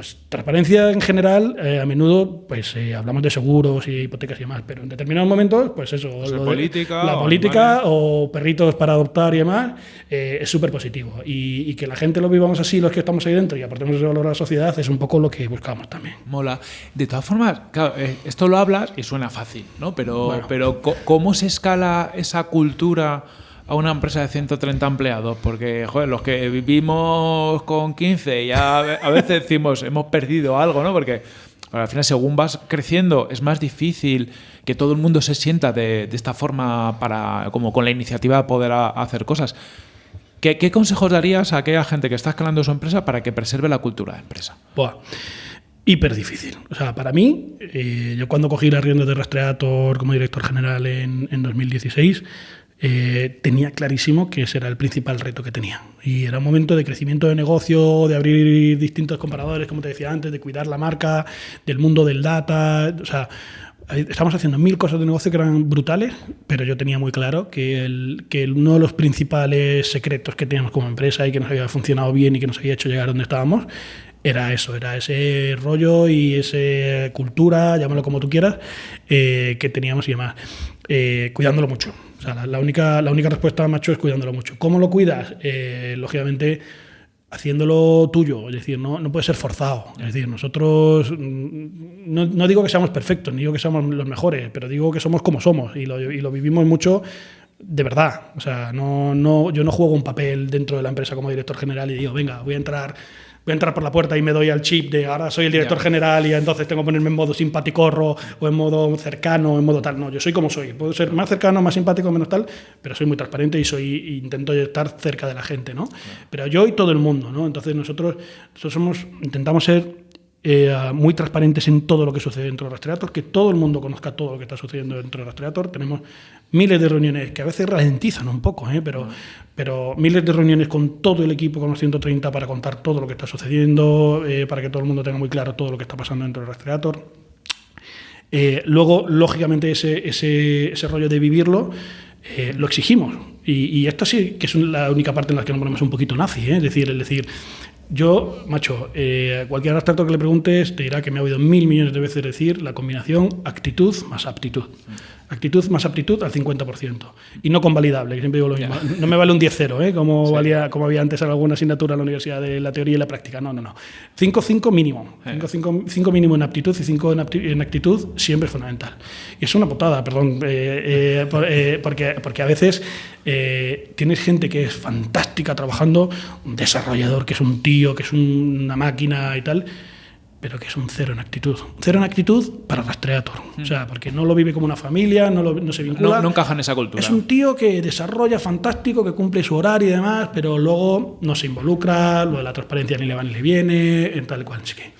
Pues transparencia en general, eh, a menudo pues eh, hablamos de seguros y hipotecas y demás, pero en determinados momentos, pues eso, Pues lo de- política la o política o perritos para adoptar y demás, eh, es súper positivo. Y, y que la gente lo vivamos así, los que estamos ahí dentro, y aportemos ese valor a la sociedad, es un poco lo que buscamos también. Mola. De todas formas, claro, eh, esto lo hablas y suena fácil, ¿no? Pero, Bueno. pero ¿cómo se escala esa cultura a una empresa de 130 empleados? Porque, los que vivimos con 15 ya a veces decimos hemos perdido algo, ¿no? Porque al final, según vas creciendo, es más difícil que todo el mundo se sienta de, esta forma para, como con la iniciativa de poder hacer cosas. ¿Qué, consejos darías a aquella gente que está escalando su empresa para que preserve la cultura de empresa? Buah, hiper difícil. O sea, para mí, eh, yo cuando cogí las riendas de Rastreator como director general en, en 2016, eh, tenía clarísimo que ese era el principal reto que tenía. Y era un momento de crecimiento de negocio, de abrir distintos comparadores, como te decía antes, de cuidar la marca, del mundo del data. O sea, estamos haciendo mil cosas de negocio que eran brutales, pero yo tenía muy claro que, el, que uno de los principales secretos que teníamos como empresa y que nos había funcionado bien y que nos había hecho llegar donde estábamos era eso, era ese rollo y esa cultura, llámalo como tú quieras, eh, que teníamos y demás. Eh, cuidándolo mucho. O sea, la, única, la única respuesta, macho, es cuidándolo mucho. ¿Cómo lo cuidas? Eh, lógicamente, haciéndolo tuyo, es decir, no, no puede ser forzado. Es decir, nosotros, mm, no, no digo que seamos perfectos, ni digo que seamos los mejores, pero digo que somos como somos y lo, y lo vivimos mucho de verdad. O sea, no, no, yo no juego un papel dentro de la empresa como director general y digo, venga, voy a entrar. Voy a entrar por la puerta y me doy al chip de ahora soy el director general y entonces tengo que ponerme en modo simpaticorro o en modo cercano, en modo tal. No, yo soy como soy. Puedo ser más cercano, más simpático, menos tal, pero soy muy transparente y soy intento estar cerca de la gente, ¿no? Pero yo y todo el mundo, ¿no? Entonces nosotros, nosotros somos, intentamos ser eh, muy transparentes en todo lo que sucede dentro de Rastreator, que todo el mundo conozca todo lo que está sucediendo dentro de Rastreator. Tenemos miles de reuniones que a veces ralentizan un poco, ¿eh? pero, pero miles de reuniones con todo el equipo, con los 130, para contar todo lo que está sucediendo, eh, para que todo el mundo tenga muy claro todo lo que está pasando dentro de Rastreator. Eh, luego, lógicamente, ese, ese, ese rollo de vivirlo eh, lo exigimos. Y, y esto sí que es la única parte en la que nos ponemos un poquito nazi, ¿eh? es decir, el decir, yo, macho, eh, a cualquier abstracto que le preguntes te dirá que me ha oído mil millones de veces decir la combinación actitud más aptitud. Actitud más aptitud al 50%. Y no convalidable, que siempre digo lo mismo. No me vale un 10-0, ¿eh? como, valía, como había antes en alguna asignatura en la universidad de la teoría y la práctica. No, no, no. 5-5 mínimo. 5 mínimo en aptitud y 5 en, actitud siempre es fundamental. Y es una putada, perdón, eh, eh, eh, porque, porque a veces eh, tienes gente que es fantástica trabajando, un desarrollador que es un tío, que es un- una máquina y tal, pero que es un cero en actitud. Cero en actitud para Rastreator. O sea, porque no lo vive como una familia, no, lo- no se vincula. No, no encaja en esa cultura. Es un tío que desarrolla fantástico, que cumple su horario y demás, pero luego no se involucra, lo de la transparencia ni le va ni le viene, en tal cual. Así que,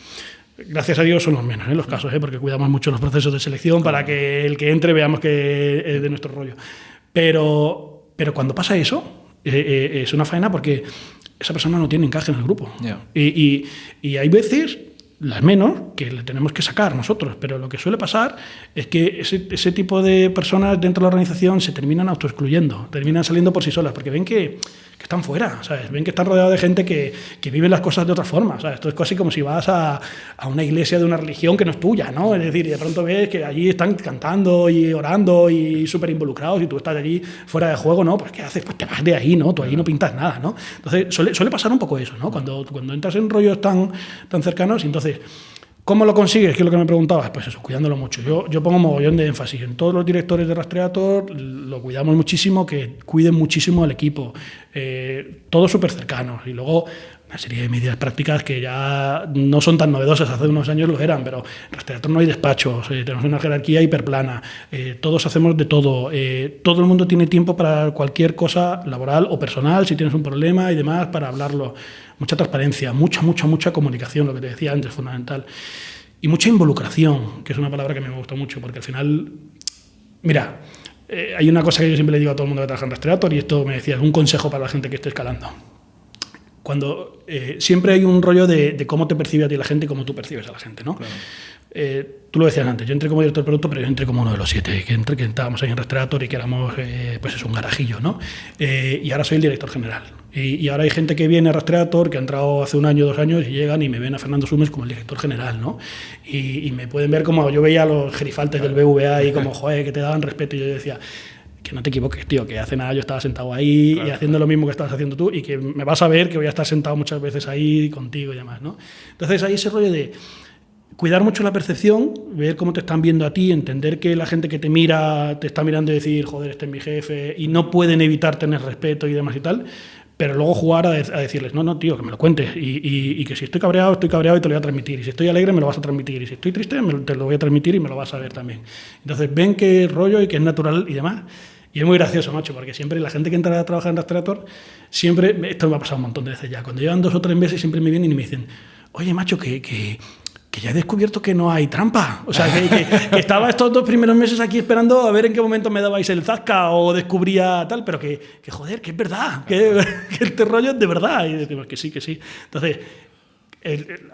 gracias a Dios son los menos ¿eh? los casos, ¿eh? porque cuidamos mucho los procesos de selección para que el que entre veamos que es de nuestro rollo. Pero, pero cuando pasa eso, eh, eh, es una faena porque esa persona no tiene encaje en el grupo. Ya. Y, y- y hay veces, las menos, que le tenemos que sacar nosotros, pero lo que suele pasar es que ese, ese tipo de personas dentro de la organización se terminan autoexcluyendo, terminan saliendo por sí solas, porque ven que, que están fuera, ¿sabes? ven que están rodeados de gente que, que vive las cosas de otra forma. ¿sabes? Esto es casi como si vas a, a una iglesia de una religión que no es tuya, ¿no? Es decir, y de pronto ves que allí están cantando y orando y súper involucrados y tú estás allí fuera de juego, ¿no? Pues ¿qué haces? Pues te vas de ahí, ¿no? Tú allí no pintas nada, ¿no? Entonces suele, suele pasar un poco eso, ¿no? Cuando, cuando entras en rollos tan, tan cercanos, y entonces... ¿Cómo lo consigues? Que es lo que me preguntabas. Pues eso, cuidándolo mucho. Yo, yo pongo mogollón de énfasis en todos los directores de Rastreator, lo cuidamos muchísimo, que cuiden muchísimo al equipo, eh, todos súper cercanos. Y luego una serie de medidas prácticas que ya no son tan novedosas, hace unos años lo eran, pero en Rastreator no hay despachos, eh, tenemos una jerarquía hiperplana, eh, todos hacemos de todo, eh, todo el mundo tiene tiempo para cualquier cosa laboral o personal, si tienes un problema y demás, para hablarlo. Mucha transparencia, mucha, mucha, mucha comunicación, lo que te decía antes, fundamental. Y mucha involucración, que es una palabra que me gusta mucho, porque al final, mira, hay una cosa que yo siempre le digo a todo el mundo que trabaja en Rastreator, y esto me decía, es un consejo para la gente que esté escalando cuando eh, siempre hay un rollo de, cómo te percibe a ti la gente y cómo tú percibes a la gente, ¿no? Eh, tú lo decías antes, yo entré como director de producto, pero yo entré como uno de los siete, que, entré, que estábamos ahí en Rastreator y que éramos, eh, pues es un garajillo, ¿no? y ahora soy el director general. Y, ahora hay gente que viene a Rastreator, que ha entrado hace un año, dos años, y llegan y me ven a Fernando Sumes como el director general, ¿no? Y, me pueden ver como yo veía a los gerifaltes del BVA y como, joder, que te daban respeto, y yo decía que no te equivoques, tío, que hace nada yo estaba sentado ahí y haciendo lo mismo que estabas haciendo tú y que me vas a ver que voy a estar sentado muchas veces ahí contigo y demás, ¿no? Entonces hay ese rollo de cuidar mucho la percepción, ver cómo te están viendo a ti, entender que la gente que te mira te está mirando y decir, joder, este es mi jefe, y no pueden evitar tener respeto y demás y tal, pero luego jugar a, decirles, no, no, tío, que me lo cuentes, y, que si estoy cabreado, estoy cabreado y te lo voy a transmitir, y si estoy alegre, me lo vas a transmitir, y si estoy triste, te lo voy a transmitir y me lo vas a ver también. Entonces ven que rollo y que es natural y demás. Y es muy gracioso, macho, porque siempre la gente que entra a trabajar en Rastreator, siempre, esto me ha pasado un montón de veces ya, cuando llevan dos o tres meses siempre me vienen y me dicen, oye, macho, que, que ya he descubierto que no hay trampa. O sea, que, estaba estos dos primeros meses aquí esperando a ver en qué momento me dabais el zasca o descubría tal, pero que, que joder, que es verdad, que, este rollo es de verdad. Y decimos que sí, que sí. Entonces,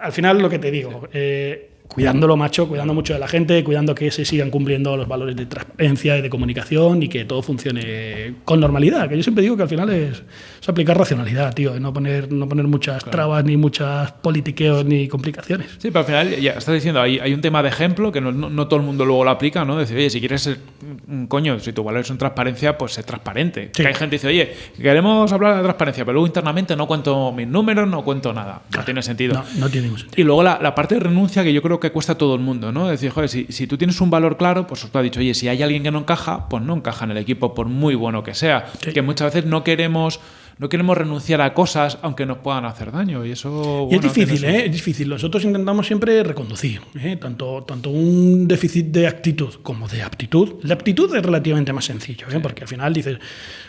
al final lo que te digo, eh, cuidándolo, macho, cuidando mucho de la gente, cuidando que se sigan cumpliendo los valores de transparencia y de comunicación y que todo funcione con normalidad. Que yo siempre digo que al final es, aplicar racionalidad, tío, no poner, no poner muchas trabas, ni muchas politiqueos, ni complicaciones. Sí, pero al final, ya estás diciendo, hay, hay un tema de ejemplo que no, todo el mundo luego lo aplica, ¿no? Decir, oye, si quieres ser un coño, si tus valores son transparencia, pues sé transparente. Que hay gente que dice, oye, queremos hablar de transparencia, pero luego internamente no cuento mis números, no cuento nada. No tiene sentido. No, no tiene ningún sentido. Y luego la, la parte de renuncia que yo creo que cuesta a todo el mundo, ¿no? Decir, joder, si, si, tú tienes un valor claro, pues tú has dicho, oye, si hay alguien que no encaja, pues no encaja en el equipo, por muy bueno que sea. Que muchas veces no queremos no queremos renunciar a cosas aunque nos puedan hacer daño. Y eso. es difícil, ¿eh? Es difícil. Nosotros intentamos siempre reconducir, ¿eh? tanto, tanto un déficit de actitud como de aptitud. La aptitud es relativamente más sencillo, ¿eh? porque al final dices,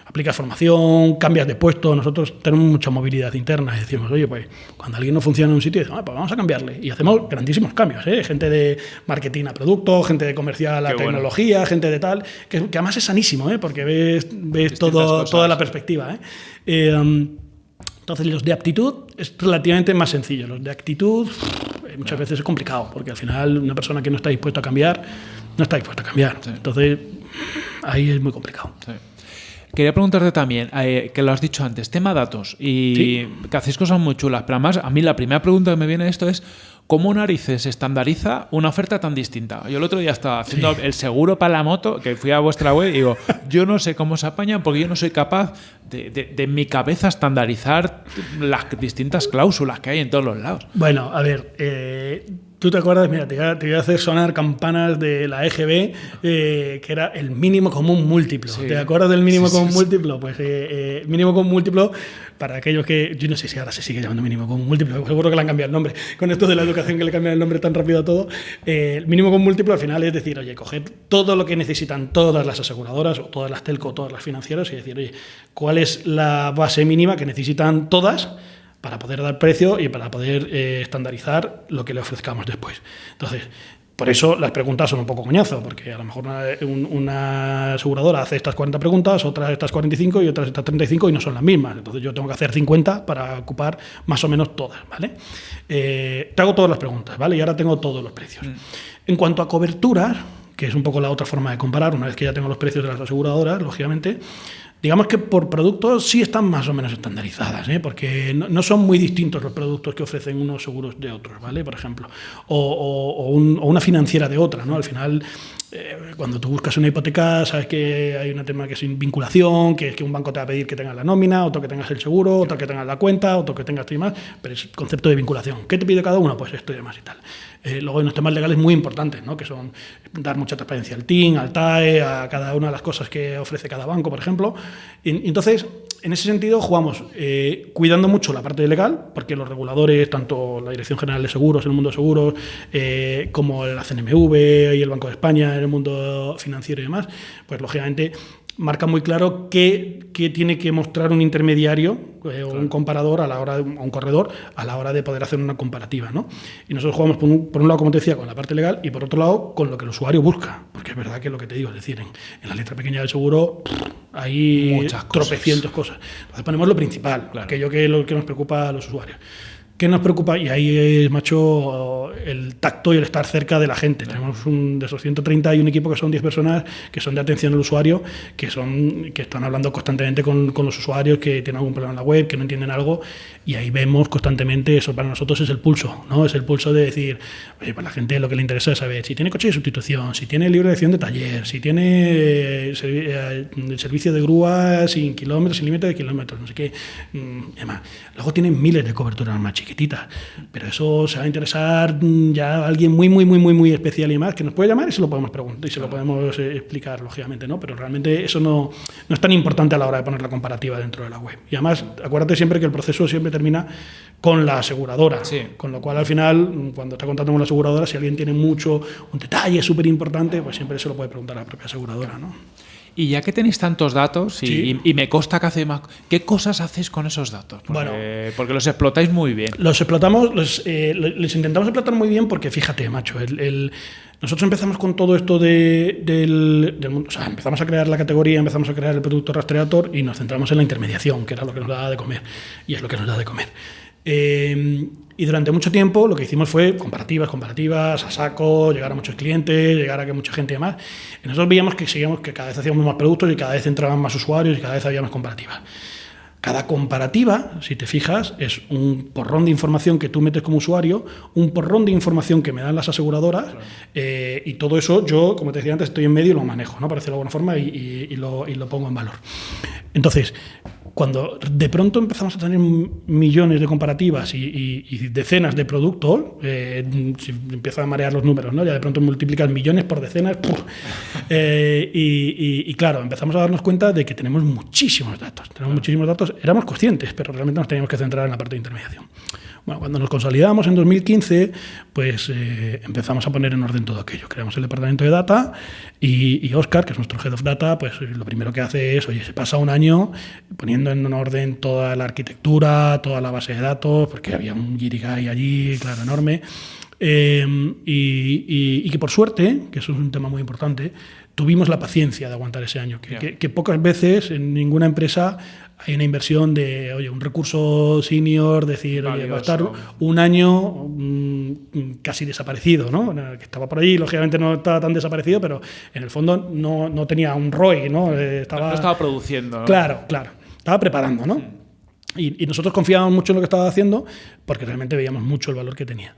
aplicas formación, cambias de puesto. Nosotros tenemos mucha movilidad interna y decimos, oye, pues cuando alguien no funciona en un sitio, decimos, ah, pues vamos a cambiarle. Y hacemos grandísimos cambios, ¿eh? gente de marketing a producto, gente de comercial a tecnología, gente de tal, que, además es sanísimo, ¿eh? porque ves, ves todo, toda la perspectiva. ¿eh? Eh, um, entonces, los de aptitud es relativamente más sencillo. Los de actitud eh, muchas veces es complicado, porque al final una persona que no está dispuesta a cambiar, no está dispuesta a cambiar. Entonces, ahí es muy complicado. Quería preguntarte también, eh, que lo has dicho antes, tema datos, y que hacéis cosas muy chulas, pero además a mí la primera pregunta que me viene de esto es, ¿Cómo narices estandariza una oferta tan distinta? Yo el otro día estaba haciendo el seguro para la moto, que fui a vuestra web y digo, yo no sé cómo se apañan porque yo no soy capaz de, de, mi cabeza estandarizar las distintas cláusulas que hay en todos los lados. Bueno, a ver, eh, ¿Tú te acuerdas? Mira, te voy, a, hacer sonar campanas de la EGB, eh, que era el mínimo común múltiplo. ¿Te acuerdas del mínimo común múltiplo? Pues eh, eh, mínimo común múltiplo, para aquellos que. Yo no sé si ahora se sigue llamando mínimo común múltiplo, seguro que le han cambiado el nombre. Con esto de la educación que le cambian el nombre tan rápido a todo. el mínimo común múltiplo al final es decir, oye, coger todo lo que necesitan todas las aseguradoras, o todas las telco, o todas las financieras, y decir, oye, ¿cuál es la base mínima que necesitan todas? Para poder dar precio y para poder eh, estandarizar lo que le ofrezcamos después. Entonces, por eso las preguntas son un poco coñazo, porque a lo mejor una, aseguradora hace estas 40 preguntas, otras estas 45 y otras estas 35 y no son las mismas. Entonces yo tengo que hacer 50 para ocupar más o menos todas, ¿vale? Eh, te hago todas las preguntas, ¿vale? Y ahora tengo todos los precios. Mm. En cuanto a coberturas, que es un poco la otra forma de comparar, una vez que ya tengo los precios de las aseguradoras, lógicamente, digamos que por productos sí están más o menos estandarizadas, ¿eh? porque no, son muy distintos los productos que ofrecen unos seguros de otros, ¿vale? Por ejemplo, o, una financiera de otra, ¿no? Al final, eh, cuando tú buscas una hipoteca, sabes que hay un tema que es vinculación, que es que un banco te va a pedir que tengas la nómina, otro que tengas el seguro, otro que tengas la cuenta, otro que tengas esto y más, pero es concepto de vinculación. ¿Qué te pide cada uno? Pues esto y demás y tal. Eh, luego hay unos temas legales muy importantes, ¿no? que son dar mucha transparencia al TIN, al TAE, a cada una de las cosas que ofrece cada banco, por ejemplo, Y- Entonces, en ese sentido, jugamos eh, cuidando mucho la parte legal, porque los reguladores, tanto la Dirección General de Seguros en el mundo de seguros, eh, como la CNMV y el Banco de España en el mundo financiero y demás, pues lógicamente marca muy claro qué, qué tiene que mostrar un intermediario eh, o un comparador a la hora de, un corredor a la hora de poder hacer una comparativa. ¿no? Y nosotros jugamos por un, por un lado, como te decía, con la parte legal y por otro lado con lo que el usuario busca. Porque es verdad que lo que te digo, es decir, en, en la letra pequeña del seguro hay Muchas cosas. tropecientos cosas. Entonces ponemos lo principal, aquello que, lo que nos preocupa a los usuarios. ¿Qué nos preocupa? Y ahí es, macho, el tacto y el estar cerca de la gente. Tenemos un, de esos 130 hay un equipo que son 10 personas que son de atención al usuario, que, son, que están hablando constantemente con, con los usuarios que tienen algún problema en la web, que no entienden algo, y ahí vemos constantemente, eso para nosotros es el pulso, ¿no? Es el pulso de decir, oye, pues la gente lo que le interesa es saber si tiene coche de sustitución, si tiene libre elección de taller, si tiene eh, eh, el servicio de grúa sin kilómetros, sin límite de kilómetros, no sé qué, mm, y demás. Luego tienen miles de coberturas más chiquititas, pero eso se va a interesar mm, ya a alguien muy, muy, muy, muy, muy especial y más, que nos puede llamar y se lo podemos preguntar y se lo podemos eh, explicar, lógicamente, ¿no? Pero realmente eso no, no es tan importante a la hora de poner la comparativa dentro de la web. Y además, acuérdate siempre que el proceso siempre termina con la aseguradora, Sí. con lo cual al final, mm, cuando está contando con la aseguradora, si alguien tiene mucho, un detalle súper importante, pues siempre se lo puede preguntar a la propia aseguradora, ¿no? Y ya que tenéis tantos datos, y, Sí. y- y me consta que hace más. ¿Qué cosas hacéis con esos datos? Porque, Bueno. porque los explotáis muy bien. Los explotamos, los, eh, intentamos explotar muy bien porque fíjate, macho, el, el- nosotros empezamos con todo esto de- del, del mundo, o sea, empezamos a crear la categoría, empezamos a crear el producto rastreador y nos centramos en la intermediación, que era lo que nos daba de comer, y es lo que nos da de comer. Eh, y durante mucho tiempo lo que hicimos fue comparativas, comparativas, a saco, llegar a muchos clientes, llegar a que mucha gente y demás. Y nosotros veíamos que seguíamos que cada vez hacíamos más productos y cada vez entraban más usuarios y cada vez había más comparativas. Cada comparativa, si te fijas, es un porrón de información que tú metes como usuario, un porrón de información que me dan las aseguradoras, eh, y todo eso yo, como te decía antes, estoy en medio y lo manejo, ¿no? Para decirlo de alguna forma, y, y- y lo, y lo pongo en valor. Entonces, cuando de pronto empezamos a tener millones de comparativas y, y- y decenas de productos, eh, si empiezan a marear los números, ¿no? Ya de pronto multiplicas millones por decenas. Eh, y, y- claro, empezamos a darnos cuenta de que tenemos muchísimos datos. Tenemos muchísimos datos, éramos conscientes, pero realmente nos teníamos que centrar en la parte de intermediación. Bueno, cuando nos consolidamos en 2015, pues eh, empezamos a poner en orden todo aquello. Creamos el departamento de data y, y Oscar, que es nuestro head of data, pues lo primero que hace es, oye, se pasa un año poniendo en orden toda la arquitectura, toda la base de datos, porque había un Girigai allí, claro, enorme. Eh, y, y- y que por suerte, que eso es un tema muy importante, tuvimos la paciencia de aguantar ese año. Que, Ya. que- que pocas veces en ninguna empresa hay una inversión de, oye, un recurso senior, decir, oye, va a estar un año mm, casi desaparecido, ¿no? Que estaba por ahí, lógicamente no estaba tan desaparecido, pero en el fondo no, no tenía un ROI, ¿no? Eh, No estaba produciendo. ¿no? Claro, claro. Estaba preparando, ¿no? Y, y nosotros confiábamos mucho en lo que estaba haciendo porque realmente veíamos mucho el valor que tenía.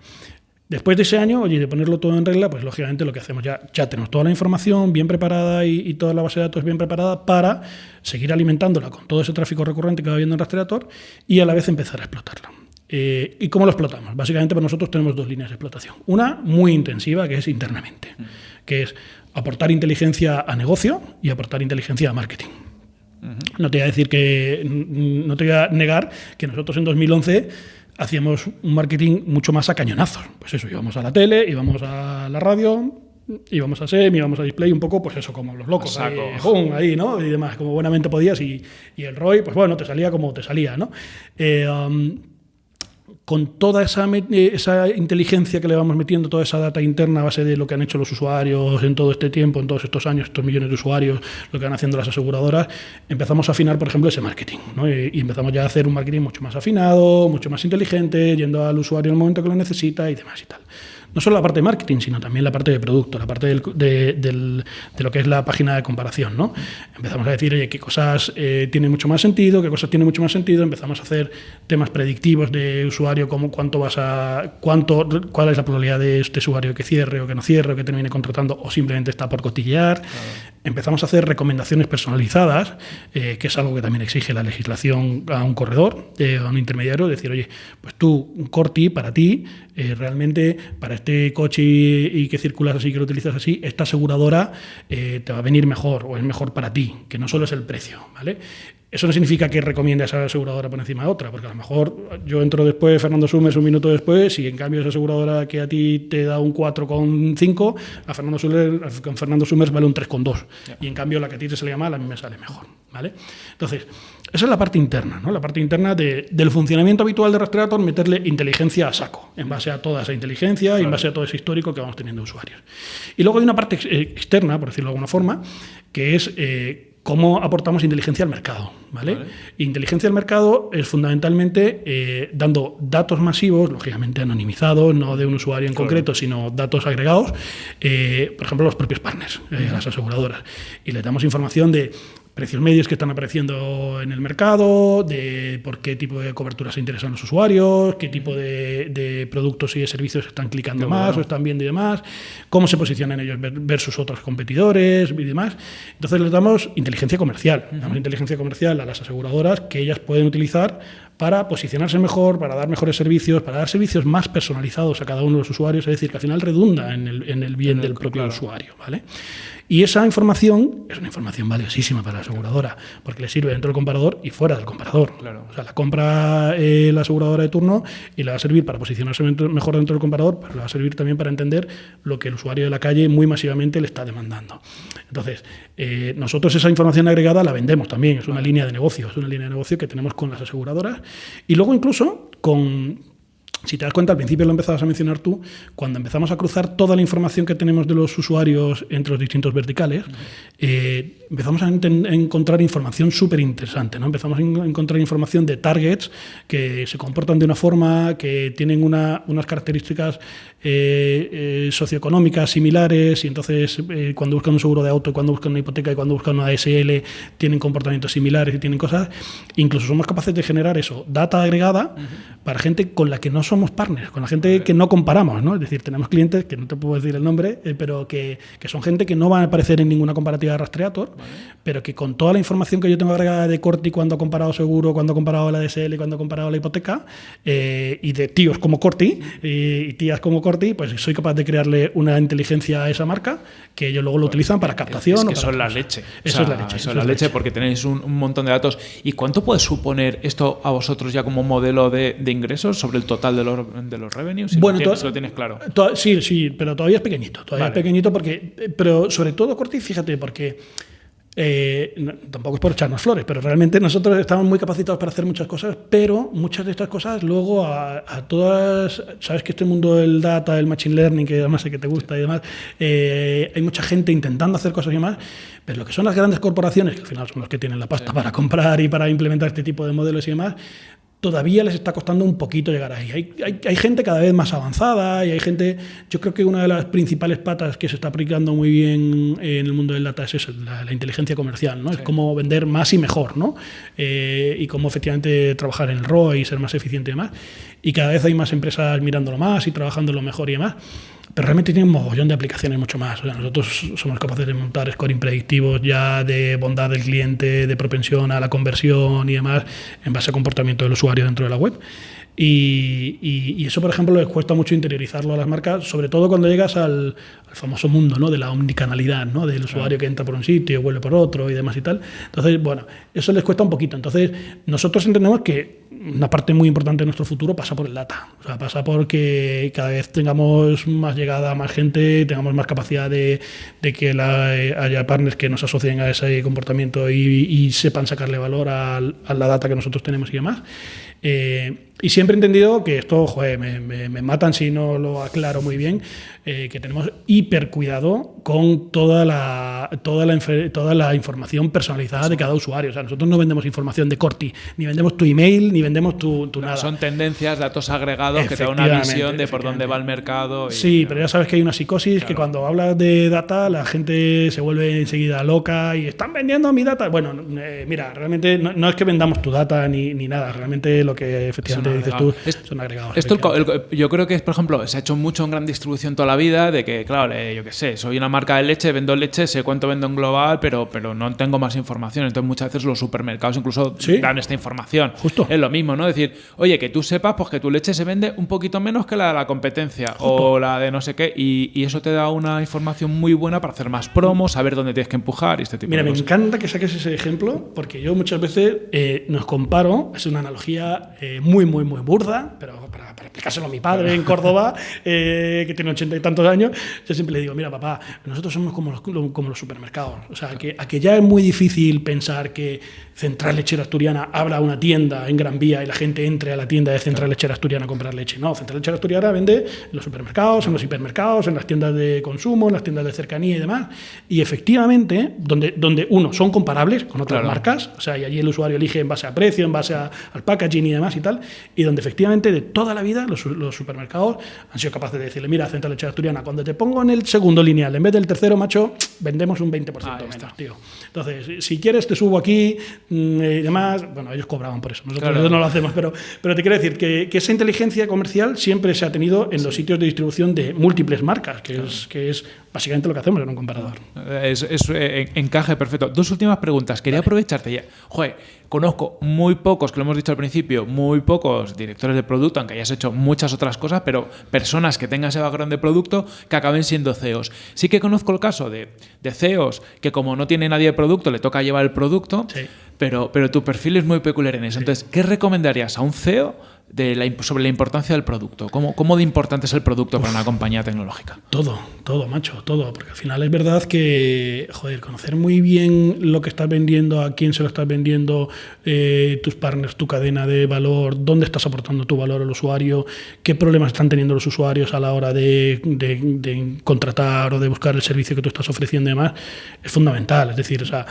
Después de ese año, oye, de ponerlo todo en regla, pues lógicamente lo que hacemos ya, ya tenemos toda la información bien preparada y, y toda la base de datos bien preparada para seguir alimentándola con todo ese tráfico recurrente que va habiendo en Rastreator y a la vez empezar a explotarla. Eh, ¿Y cómo lo explotamos? Básicamente, pues nosotros tenemos dos líneas de explotación. Una muy intensiva, que es internamente, que es aportar inteligencia a negocio y aportar inteligencia a marketing. No te voy a decir que, no te voy a negar que nosotros en 2011 hacíamos un marketing mucho más a cañonazos. Pues eso, íbamos a la tele, íbamos a la radio, íbamos a SEM, íbamos a Display, un poco, pues eso, como los locos, ahí, ¿no? Y demás, como buenamente podías. Y, y el ROI, pues bueno, te salía como te salía, ¿no? Eh, um, con toda esa, eh, esa inteligencia que le vamos metiendo, toda esa data interna a base de lo que han hecho los usuarios en todo este tiempo, en todos estos años, estos millones de usuarios, lo que van haciendo las aseguradoras, empezamos a afinar, por ejemplo, ese marketing. y empezamos ya a hacer un marketing mucho más afinado, mucho más inteligente, yendo al usuario en el momento que lo necesita y demás y tal. No solo la parte de marketing, sino también la parte de producto, la parte del- de, del- de lo que es la página de comparación. ¿no? Empezamos a decir, oye, qué cosas eh, tienen mucho más sentido, qué cosas tienen mucho más sentido. Empezamos a hacer temas predictivos de usuario, como cuánto vas a, cuánto, cuál es la probabilidad de este usuario que cierre o que no cierre o que termine contratando o simplemente está por cotillear. empezamos a hacer recomendaciones personalizadas, eh, que es algo que también exige la legislación a un corredor, eh, a un intermediario, decir, oye, pues tú, un Corti, para ti, eh, realmente, para este coche y, que circulas así, que lo utilizas así, esta aseguradora te va a venir mejor o es mejor para ti, que no solo es el precio, ¿vale? Eso no significa que recomiende a esa aseguradora por encima de otra, porque a lo mejor yo entro después, Fernando Sumes un minuto después, y en cambio esa aseguradora que a ti te da un 4,5, a Fernando Sumes, con Fernando vale un 3,2. Y en cambio la que a ti te sale mal, a mí me sale mejor. ¿vale? Entonces, esa es la parte interna, ¿no? la parte interna del funcionamiento habitual de Rastreator, meterle inteligencia a saco, en base a toda esa inteligencia y en base a todo ese histórico que vamos teniendo usuarios. Y luego hay una parte externa, por decirlo de alguna forma, que es... Eh, cómo aportamos inteligencia al mercado. ¿vale? Inteligencia al mercado es fundamentalmente eh, dando datos masivos, lógicamente anonimizados, no de un usuario en concreto, sino datos agregados, eh, por ejemplo, los propios partners, eh, las aseguradoras. Y le damos información de precios medios que están apareciendo en el mercado, de por qué tipo de cobertura se interesan los usuarios, qué tipo de, productos y de servicios están clicando más o están viendo y demás, cómo se posicionan ellos versus otros competidores y demás. Entonces les damos inteligencia comercial, damos inteligencia comercial a las aseguradoras que ellas pueden utilizar para posicionarse mejor, para dar mejores servicios, para dar servicios más personalizados a cada uno de los usuarios, es decir, que al final redunda en el, bien del propio usuario. ¿vale? Y esa información es una información valiosísima para la aseguradora, porque le sirve dentro del comparador y fuera del comparador. O sea, la compra eh, la aseguradora de turno y le va a servir para posicionarse mejor dentro del comparador, pero le va a servir también para entender lo que el usuario de la calle muy masivamente le está demandando. Entonces, eh, nosotros esa información agregada la vendemos también, es una línea de negocio, es una línea de negocio que tenemos con las aseguradoras y luego incluso con, si te das cuenta, al principio lo empezabas a mencionar tú, cuando empezamos a cruzar toda la información que tenemos de los usuarios entre los distintos verticales, eh, empezamos a, encontrar información súper interesante. ¿no? Empezamos a encontrar información de targets que se comportan de una forma, que tienen unas características eh, eh, socioeconómicas similares, y entonces cuando buscan un seguro de auto, cuando buscan una hipoteca y cuando buscan una ASL, tienen comportamientos similares y tienen cosas. Incluso somos capaces de generar eso, data agregada, para gente con la que no somos partners, con la gente que no comparamos, ¿no? Es decir, tenemos clientes, que no te puedo decir el nombre, eh, pero que, que, son gente que no van a aparecer en ninguna comparativa de Rastreator, pero que con toda la información que yo tengo agregada de Corti cuando ha comparado seguro, cuando ha comparado la DSL, cuando ha comparado la hipoteca, eh, y de tíos como Corti y, tías como Corti, pues soy capaz de crearle una inteligencia a esa marca que ellos luego lo utilizan para captación. Es que o la leche. Eso es la leche. Eso es la leche, porque tenéis un, montón de datos. ¿Y cuánto puede suponer esto a vosotros ya como modelo de, de ingresos sobre el total de los, de los revenues? Si bueno, lo tienes, lo tienes claro. Sí, sí, pero todavía es pequeñito. Todavía es pequeñito porque. Pero sobre todo, Corti, fíjate, porque eh, tampoco es por echarnos flores, pero realmente nosotros estamos muy capacitados para hacer muchas cosas, pero muchas de estas cosas luego a, todas, sabes que este mundo del data, el machine learning, que además sé que te gusta y demás, eh, hay mucha gente intentando hacer cosas y demás, pero lo que son las grandes corporaciones, que al final son los que tienen la pasta para comprar y para implementar este tipo de modelos y demás, todavía les está costando un poquito llegar ahí. Hay, hay, gente cada vez más avanzada y hay gente, yo creo que una de las principales patas que se está aplicando muy bien en el mundo del data es eso, la, inteligencia comercial, ¿no? Es cómo vender más y mejor, ¿no? Eh, y cómo efectivamente trabajar en el ROI y ser más eficiente y demás. Y cada vez hay más empresas mirándolo más y trabajándolo mejor y demás pero realmente tiene un mogollón de aplicaciones mucho más. nosotros somos capaces de montar scoring predictivos ya de bondad del cliente, de propensión a la conversión y demás, en base al comportamiento del usuario dentro de la web. Y, eso, por ejemplo, les cuesta mucho interiorizarlo a las marcas, sobre todo cuando llegas al, famoso mundo ¿no? de la omnicanalidad, ¿no? del usuario que entra por un sitio, vuelve por otro y demás y tal. Entonces, bueno, eso les cuesta un poquito. Entonces, nosotros entendemos que una parte muy importante de nuestro futuro pasa por el data. O sea, pasa por que cada vez tengamos más llegada a más gente, tengamos más capacidad de, que eh, haya partners que nos asocien a ese comportamiento y, sepan sacarle valor a, a la data que nosotros tenemos y demás. Eh, y siempre he entendido que esto, joder, me, me, matan si no lo aclaro muy bien, eh, que tenemos hiper cuidado con toda la, toda la, toda la información personalizada de cada usuario. O sea, nosotros no vendemos información de Corti, ni vendemos tu email, ni vendemos tu, tu nada. Son tendencias, datos agregados que te dan una visión de por dónde va el mercado. sí, pero ya sabes que hay una psicosis que cuando hablas de data la gente se vuelve enseguida loca y están vendiendo mi data. Bueno, eh, mira, realmente no, no, es que vendamos tu data ni, ni nada, realmente lo que efectivamente dices tú. Es- son agregados. Esto el el yo creo que, por ejemplo, se ha hecho mucho en gran distribución toda la vida, de que, claro, eh, yo qué sé, soy una marca de leche, vendo leche, sé cuánto vendo en global, pero, pero no tengo más información. Entonces muchas veces los supermercados incluso Sí. dan esta información. Justo. Es lo mismo, ¿no? Decir, oye, que tú sepas pues que tu leche se vende un poquito menos que la de la competencia o la de no sé qué, y, y eso te da una información muy buena para hacer más promos, saber dónde tienes que empujar y este tipo Mira, de me cosas. encanta que saques ese ejemplo porque yo muchas veces eh, nos comparo, es una analogía eh, muy, muy, muy burda, pero para, para explicárselo a mi padre en Córdoba, eh, que tiene ochenta y tantos años, yo siempre le digo, mira papá, nosotros somos como los, como los supermercados. O sea, que, a que ya es muy difícil pensar que Central Lechera Asturiana abra una tienda en Gran Vía y la gente entre a la tienda de Central Lechera Asturiana a comprar leche. No, Central Lechera Asturiana vende en los supermercados, en los hipermercados, en las tiendas de consumo, en las tiendas de cercanía y demás. Y efectivamente, donde, donde uno, son comparables con otras Claro. marcas, o sea, y allí el usuario elige en base a precio, en base a- al packaging y demás y tal, y donde efectivamente de toda la vida los, los supermercados han sido capaces de decirle, mira, Central Lechera Asturiana, cuando te pongo en el segundo lineal, en vez del tercero, macho, vendemos un 20% Ahí menos, está. tío. Entonces, si- quieres te subo aquí mm, y demás, bueno, ellos cobraban por eso, nosotros Claro. no lo hacemos, pero, pero te quiero decir que, que esa inteligencia comercial siempre se ha tenido en los sitios de distribución de múltiples marcas, que, es, que es básicamente lo que hacemos en un comparador. Es, es, eh, en- encaje perfecto. Dos últimas preguntas. Quería aprovecharte ya. Joder, conozco muy pocos, que lo hemos dicho al principio, muy pocos directores de producto, aunque hayas hecho muchas otras cosas, pero personas que tengan ese background de producto que acaben siendo CEOs. Sí que conozco el caso de, de CEOs que como no tiene nadie de producto, le toca llevar el producto, Sí. pero, pero tu perfil es muy peculiar en eso. Entonces, ¿qué recomendarías a un CEO de la, sobre la importancia del producto? ¿Cómo, ¿Cómo de importante es el producto para una compañía tecnológica? Todo, todo, macho, todo. Porque al final es verdad que, joder, conocer muy bien lo que estás vendiendo, a quién se lo estás vendiendo, eh, tus partners, tu cadena de valor, dónde estás aportando tu valor al usuario, qué problemas están teniendo los usuarios a la hora de, de- de contratar o de buscar el servicio que tú estás ofreciendo y demás, es fundamental. Es decir, o sea,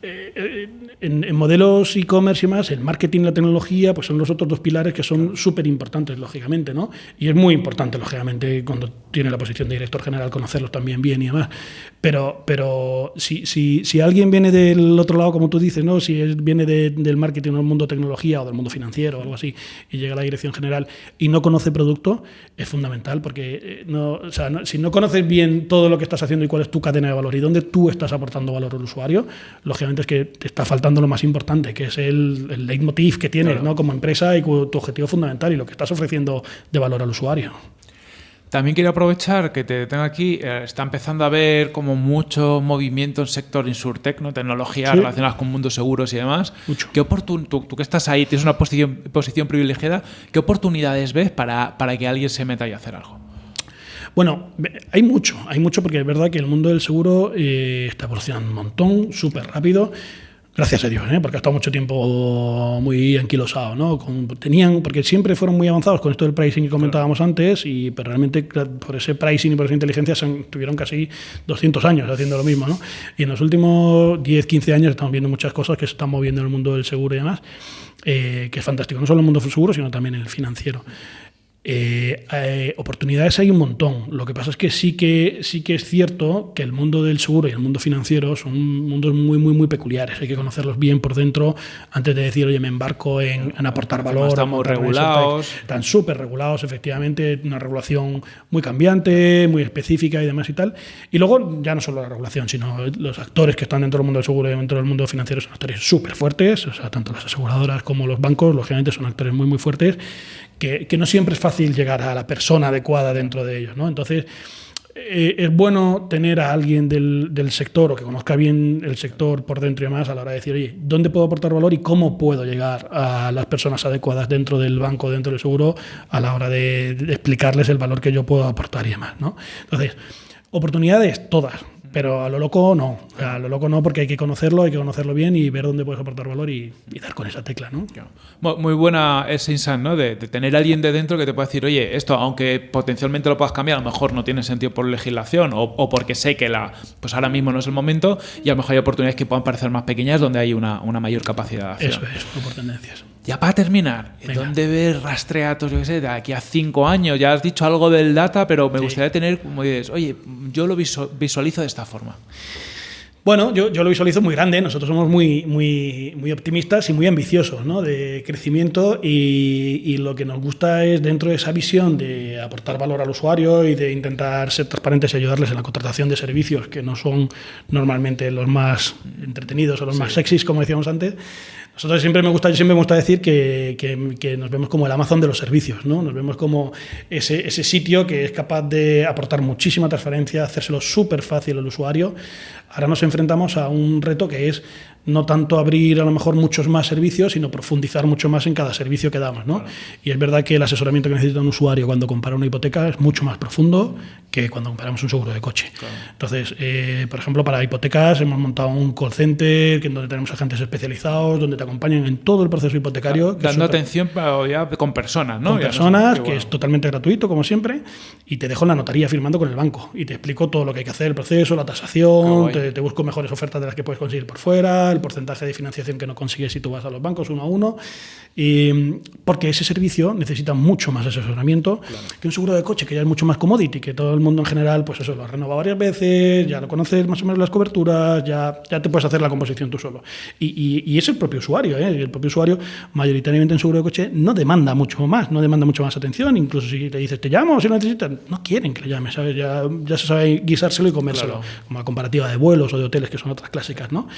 eh, eh, en, en modelos e-commerce y más, el marketing y la tecnología pues son los otros dos pilares que son súper importantes, lógicamente, ¿no? Y es muy importante, lógicamente, cuando tiene la posición de director general, conocerlos también bien y demás. Pero, pero si, si, si alguien viene del otro lado, como tú dices, ¿no? Si es- viene de- del marketing o del mundo tecnología o del mundo financiero o algo así, y llega a la dirección general y no conoce producto, es fundamental, porque eh, no, o sea, no- si no conoces bien todo lo que estás haciendo y cuál es tu cadena de valor y dónde tú estás aportando valor al usuario, lógicamente es que te está faltando lo más importante, que es el, el leitmotiv que tienes ¿no? como empresa y tu objetivo fundamental y lo que estás ofreciendo de valor al usuario. También quiero aprovechar que te tengo aquí. eh, está empezando a haber como mucho movimiento en sector insurtech, ¿no? tecnologías Sí. relacionadas con mundos seguros y demás. Mucho. ¿Qué tú, tú que estás ahí, tienes una posición, posición privilegiada, ¿qué oportunidades ves para, para que alguien se meta y hacer algo? Bueno, hay mucho, hay mucho porque es verdad que el mundo del seguro eh, está evolucionando un montón, súper rápido. Gracias a Dios, ¿eh? porque ha estado mucho tiempo muy anquilosado, ¿no? Con- tenían, porque siempre fueron muy avanzados con esto del pricing que comentábamos antes, y pero realmente por ese pricing y por esa inteligencia se tuvieron casi 200 años haciendo lo mismo, ¿no? Y en los últimos 10, 15 años estamos viendo muchas cosas que se están moviendo en el mundo del seguro y demás, eh, que es fantástico, no solo en el mundo del seguro, sino también en el financiero. Eh, eh, oportunidades hay un montón. Lo que pasa es que sí que sí que es cierto que el mundo del seguro y el mundo financiero son mundos muy muy muy peculiares. Hay que conocerlos bien por dentro antes de decir, oye, me embarco en, en aportar valor. están muy regulados. Están súper regulados, efectivamente, una regulación muy cambiante, muy específica y demás y tal. Y luego ya no solo la regulación, sino los actores que están dentro del mundo del seguro y dentro del mundo financiero son actores súper fuertes. O sea, tanto las aseguradoras como los bancos, lógicamente, son actores muy muy fuertes que, no siempre es fácil llegar a la persona adecuada dentro de ellos, ¿no? Entonces, eh, es bueno tener a alguien del, del sector o que conozca bien el sector por dentro y demás a la hora de decir, oye, ¿dónde puedo aportar valor y cómo puedo llegar a las personas adecuadas dentro del banco, dentro del seguro, a la hora de, de explicarles el valor que yo puedo aportar y demás, ¿no? Entonces, oportunidades todas, pero a lo loco no. O sea, a lo loco no porque hay que conocerlo, hay que conocerlo bien y ver dónde puedes aportar valor y, y dar con esa tecla, ¿no? Mu- Muy buena ese insight, ¿no? De, de tener a alguien de dentro que te pueda decir, oye, esto, aunque potencialmente lo puedas cambiar, a lo mejor no tiene sentido por legislación o, o porque sé que la, pues ahora mismo no es el momento y a lo mejor hay oportunidades que puedan parecer más pequeñas donde hay una, una mayor capacidad de acción. Eso es, por tendencias. Ya para terminar, Venga. ¿dónde ves rastreatos, yo qué sé, de aquí a cinco años? Ya has dicho algo del data, pero me gustaría tener, como dices, oye, yo lo visu- visualizo de esta forma. Bueno, yo, yo, lo visualizo muy grande. Nosotros somos muy, muy, muy optimistas y muy ambiciosos ¿no? de crecimiento y, y, lo que nos gusta es dentro de esa visión de aportar valor al usuario y de intentar ser transparentes y ayudarles en la contratación de servicios que no son normalmente los más entretenidos o los sí. más sexys, como decíamos antes. Nosotros siempre me gusta, siempre me gusta decir que, que, que, nos vemos como el Amazon de los servicios, ¿no? Nos vemos como ese, ese sitio que es capaz de aportar muchísima transparencia, hacérselo súper fácil al usuario. Ahora nos enfrentamos a un reto que es no tanto abrir a lo mejor muchos más servicios, sino profundizar mucho más en cada servicio que damos. ¿no? Claro. Y es verdad que el asesoramiento que necesita un usuario cuando compara una hipoteca es mucho más profundo que cuando comparamos un seguro de coche. Claro. Entonces, eh, por ejemplo, para hipotecas hemos montado un call center que donde tenemos agentes especializados, donde te acompañan en todo el proceso hipotecario. Claro, dando atención ya con personas, ¿no? Con personas, no que bueno. es totalmente gratuito, como siempre, y te dejo en la notaría firmando con el banco y te explico todo lo que hay que hacer, el proceso, la tasación, te, te busco mejores ofertas de las que puedes conseguir por fuera, el porcentaje de financiación que no consigues si tú vas a los bancos uno a uno, y, porque ese servicio necesita mucho más asesoramiento claro. que un seguro de coche, que ya es mucho más commodity, que todo el mundo en general, pues eso, lo ha renovado varias veces, ya lo conoces más o menos las coberturas, ya, ya te puedes hacer la composición tú solo. Y, y, y es el propio usuario, ¿eh? el propio usuario, mayoritariamente en seguro de coche, no demanda mucho más, no demanda mucho más atención, incluso si te dices, te llamo, si lo necesitas, no quieren que le llames, ¿sabes? Ya, ya se sabe guisárselo y comérselo, claro. como la comparativa de vuelos o de hoteles, que son otras clásicas, ¿no?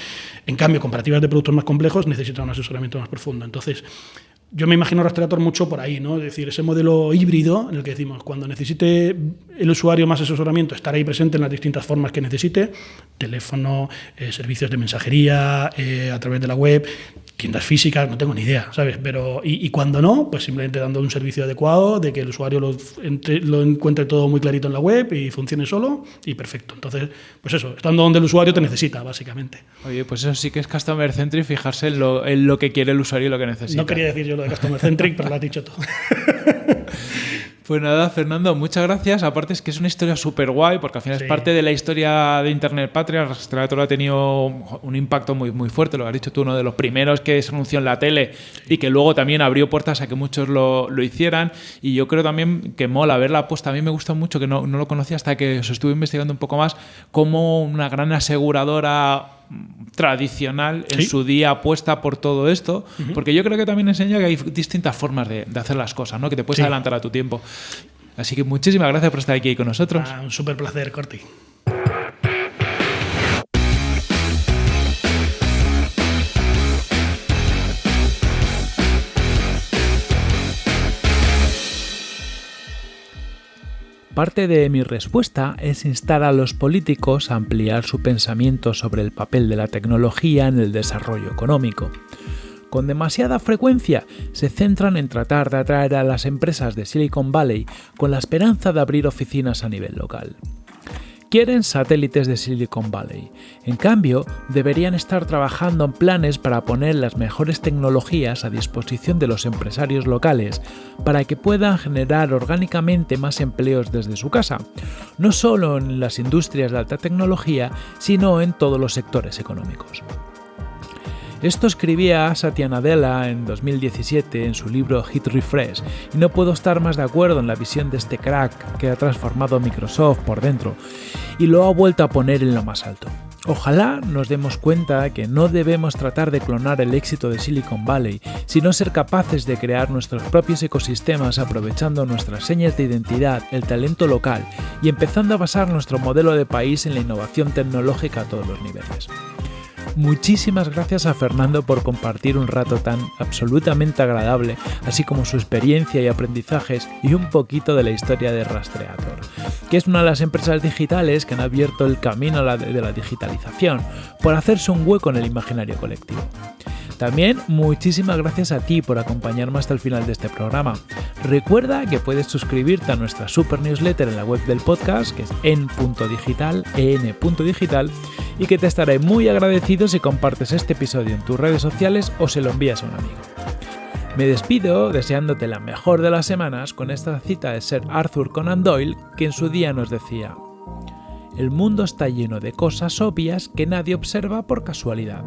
En cambio, comparativas de productos más complejos necesitan un asesoramiento más profundo. Entonces, yo me imagino Rastreator mucho por ahí, ¿no? Es decir, ese modelo híbrido en el que decimos, cuando necesite el usuario más asesoramiento, estar ahí presente en las distintas formas que necesite, teléfono, eh, servicios de mensajería, eh, a través de la web, tiendas físicas, no tengo ni idea, ¿sabes? Pero, y, y, cuando no, pues simplemente dando un servicio adecuado, de que el usuario lo, entre, lo, encuentre todo muy clarito en la web y funcione solo, y perfecto. Entonces, pues eso, estando donde el usuario te necesita, básicamente. Oye, pues eso sí que es customer centric, fijarse en lo, en lo que quiere el usuario y lo que necesita. No quería decir yo lo de customer centric, pero lo has dicho todo. Pues nada, Fernando, muchas gracias. Aparte es que es una historia súper guay, porque al final sí. es parte de la historia de Internet Patria. Rastreator ha tenido un impacto muy, muy fuerte, lo has dicho tú, uno de los primeros que se anunció en la tele sí. y que luego también abrió puertas a que muchos lo, lo, hicieran. Y yo creo también que mola verla apuesta. A mí me gusta mucho, que no, no lo conocía hasta que os estuve investigando un poco más, como una gran aseguradora tradicional en ¿Sí? su día apuesta por todo esto, uh -huh. porque yo creo que también enseña que hay distintas formas de, de hacer las cosas, ¿no? que te puedes sí. adelantar a tu tiempo. Así que muchísimas gracias por estar aquí con nosotros. Ah, un súper placer, Corti. Parte de mi respuesta es instar a los políticos a ampliar su pensamiento sobre el papel de la tecnología en el desarrollo económico. Con demasiada frecuencia se centran en tratar de atraer a las empresas de Silicon Valley con la esperanza de abrir oficinas a nivel local quieren satélites de Silicon Valley. En cambio, deberían estar trabajando en planes para poner las mejores tecnologías a disposición de los empresarios locales para que puedan generar orgánicamente más empleos desde su casa, no solo en las industrias de alta tecnología, sino en todos los sectores económicos. Esto escribía Satya Nadella en 2017 en su libro Hit Refresh, y no puedo estar más de acuerdo en la visión de este crack que ha transformado Microsoft por dentro y lo ha vuelto a poner en lo más alto. Ojalá nos demos cuenta que no debemos tratar de clonar el éxito de Silicon Valley, sino ser capaces de crear nuestros propios ecosistemas aprovechando nuestras señas de identidad, el talento local y empezando a basar nuestro modelo de país en la innovación tecnológica a todos los niveles. Muchísimas gracias a Fernando por compartir un rato tan absolutamente agradable, así como su experiencia y aprendizajes y un poquito de la historia de Rastreator, que es una de las empresas digitales que han abierto el camino de la digitalización por hacerse un hueco en el imaginario colectivo. También muchísimas gracias a ti por acompañarme hasta el final de este programa. Recuerda que puedes suscribirte a nuestra super newsletter en la web del podcast, que es en.digital, en.digital, y que te estaré muy si compartes este episodio en tus redes sociales o se lo envías a un amigo. Me despido deseándote la mejor de las semanas con esta cita de Sir Arthur Conan Doyle que en su día nos decía, el mundo está lleno de cosas obvias que nadie observa por casualidad.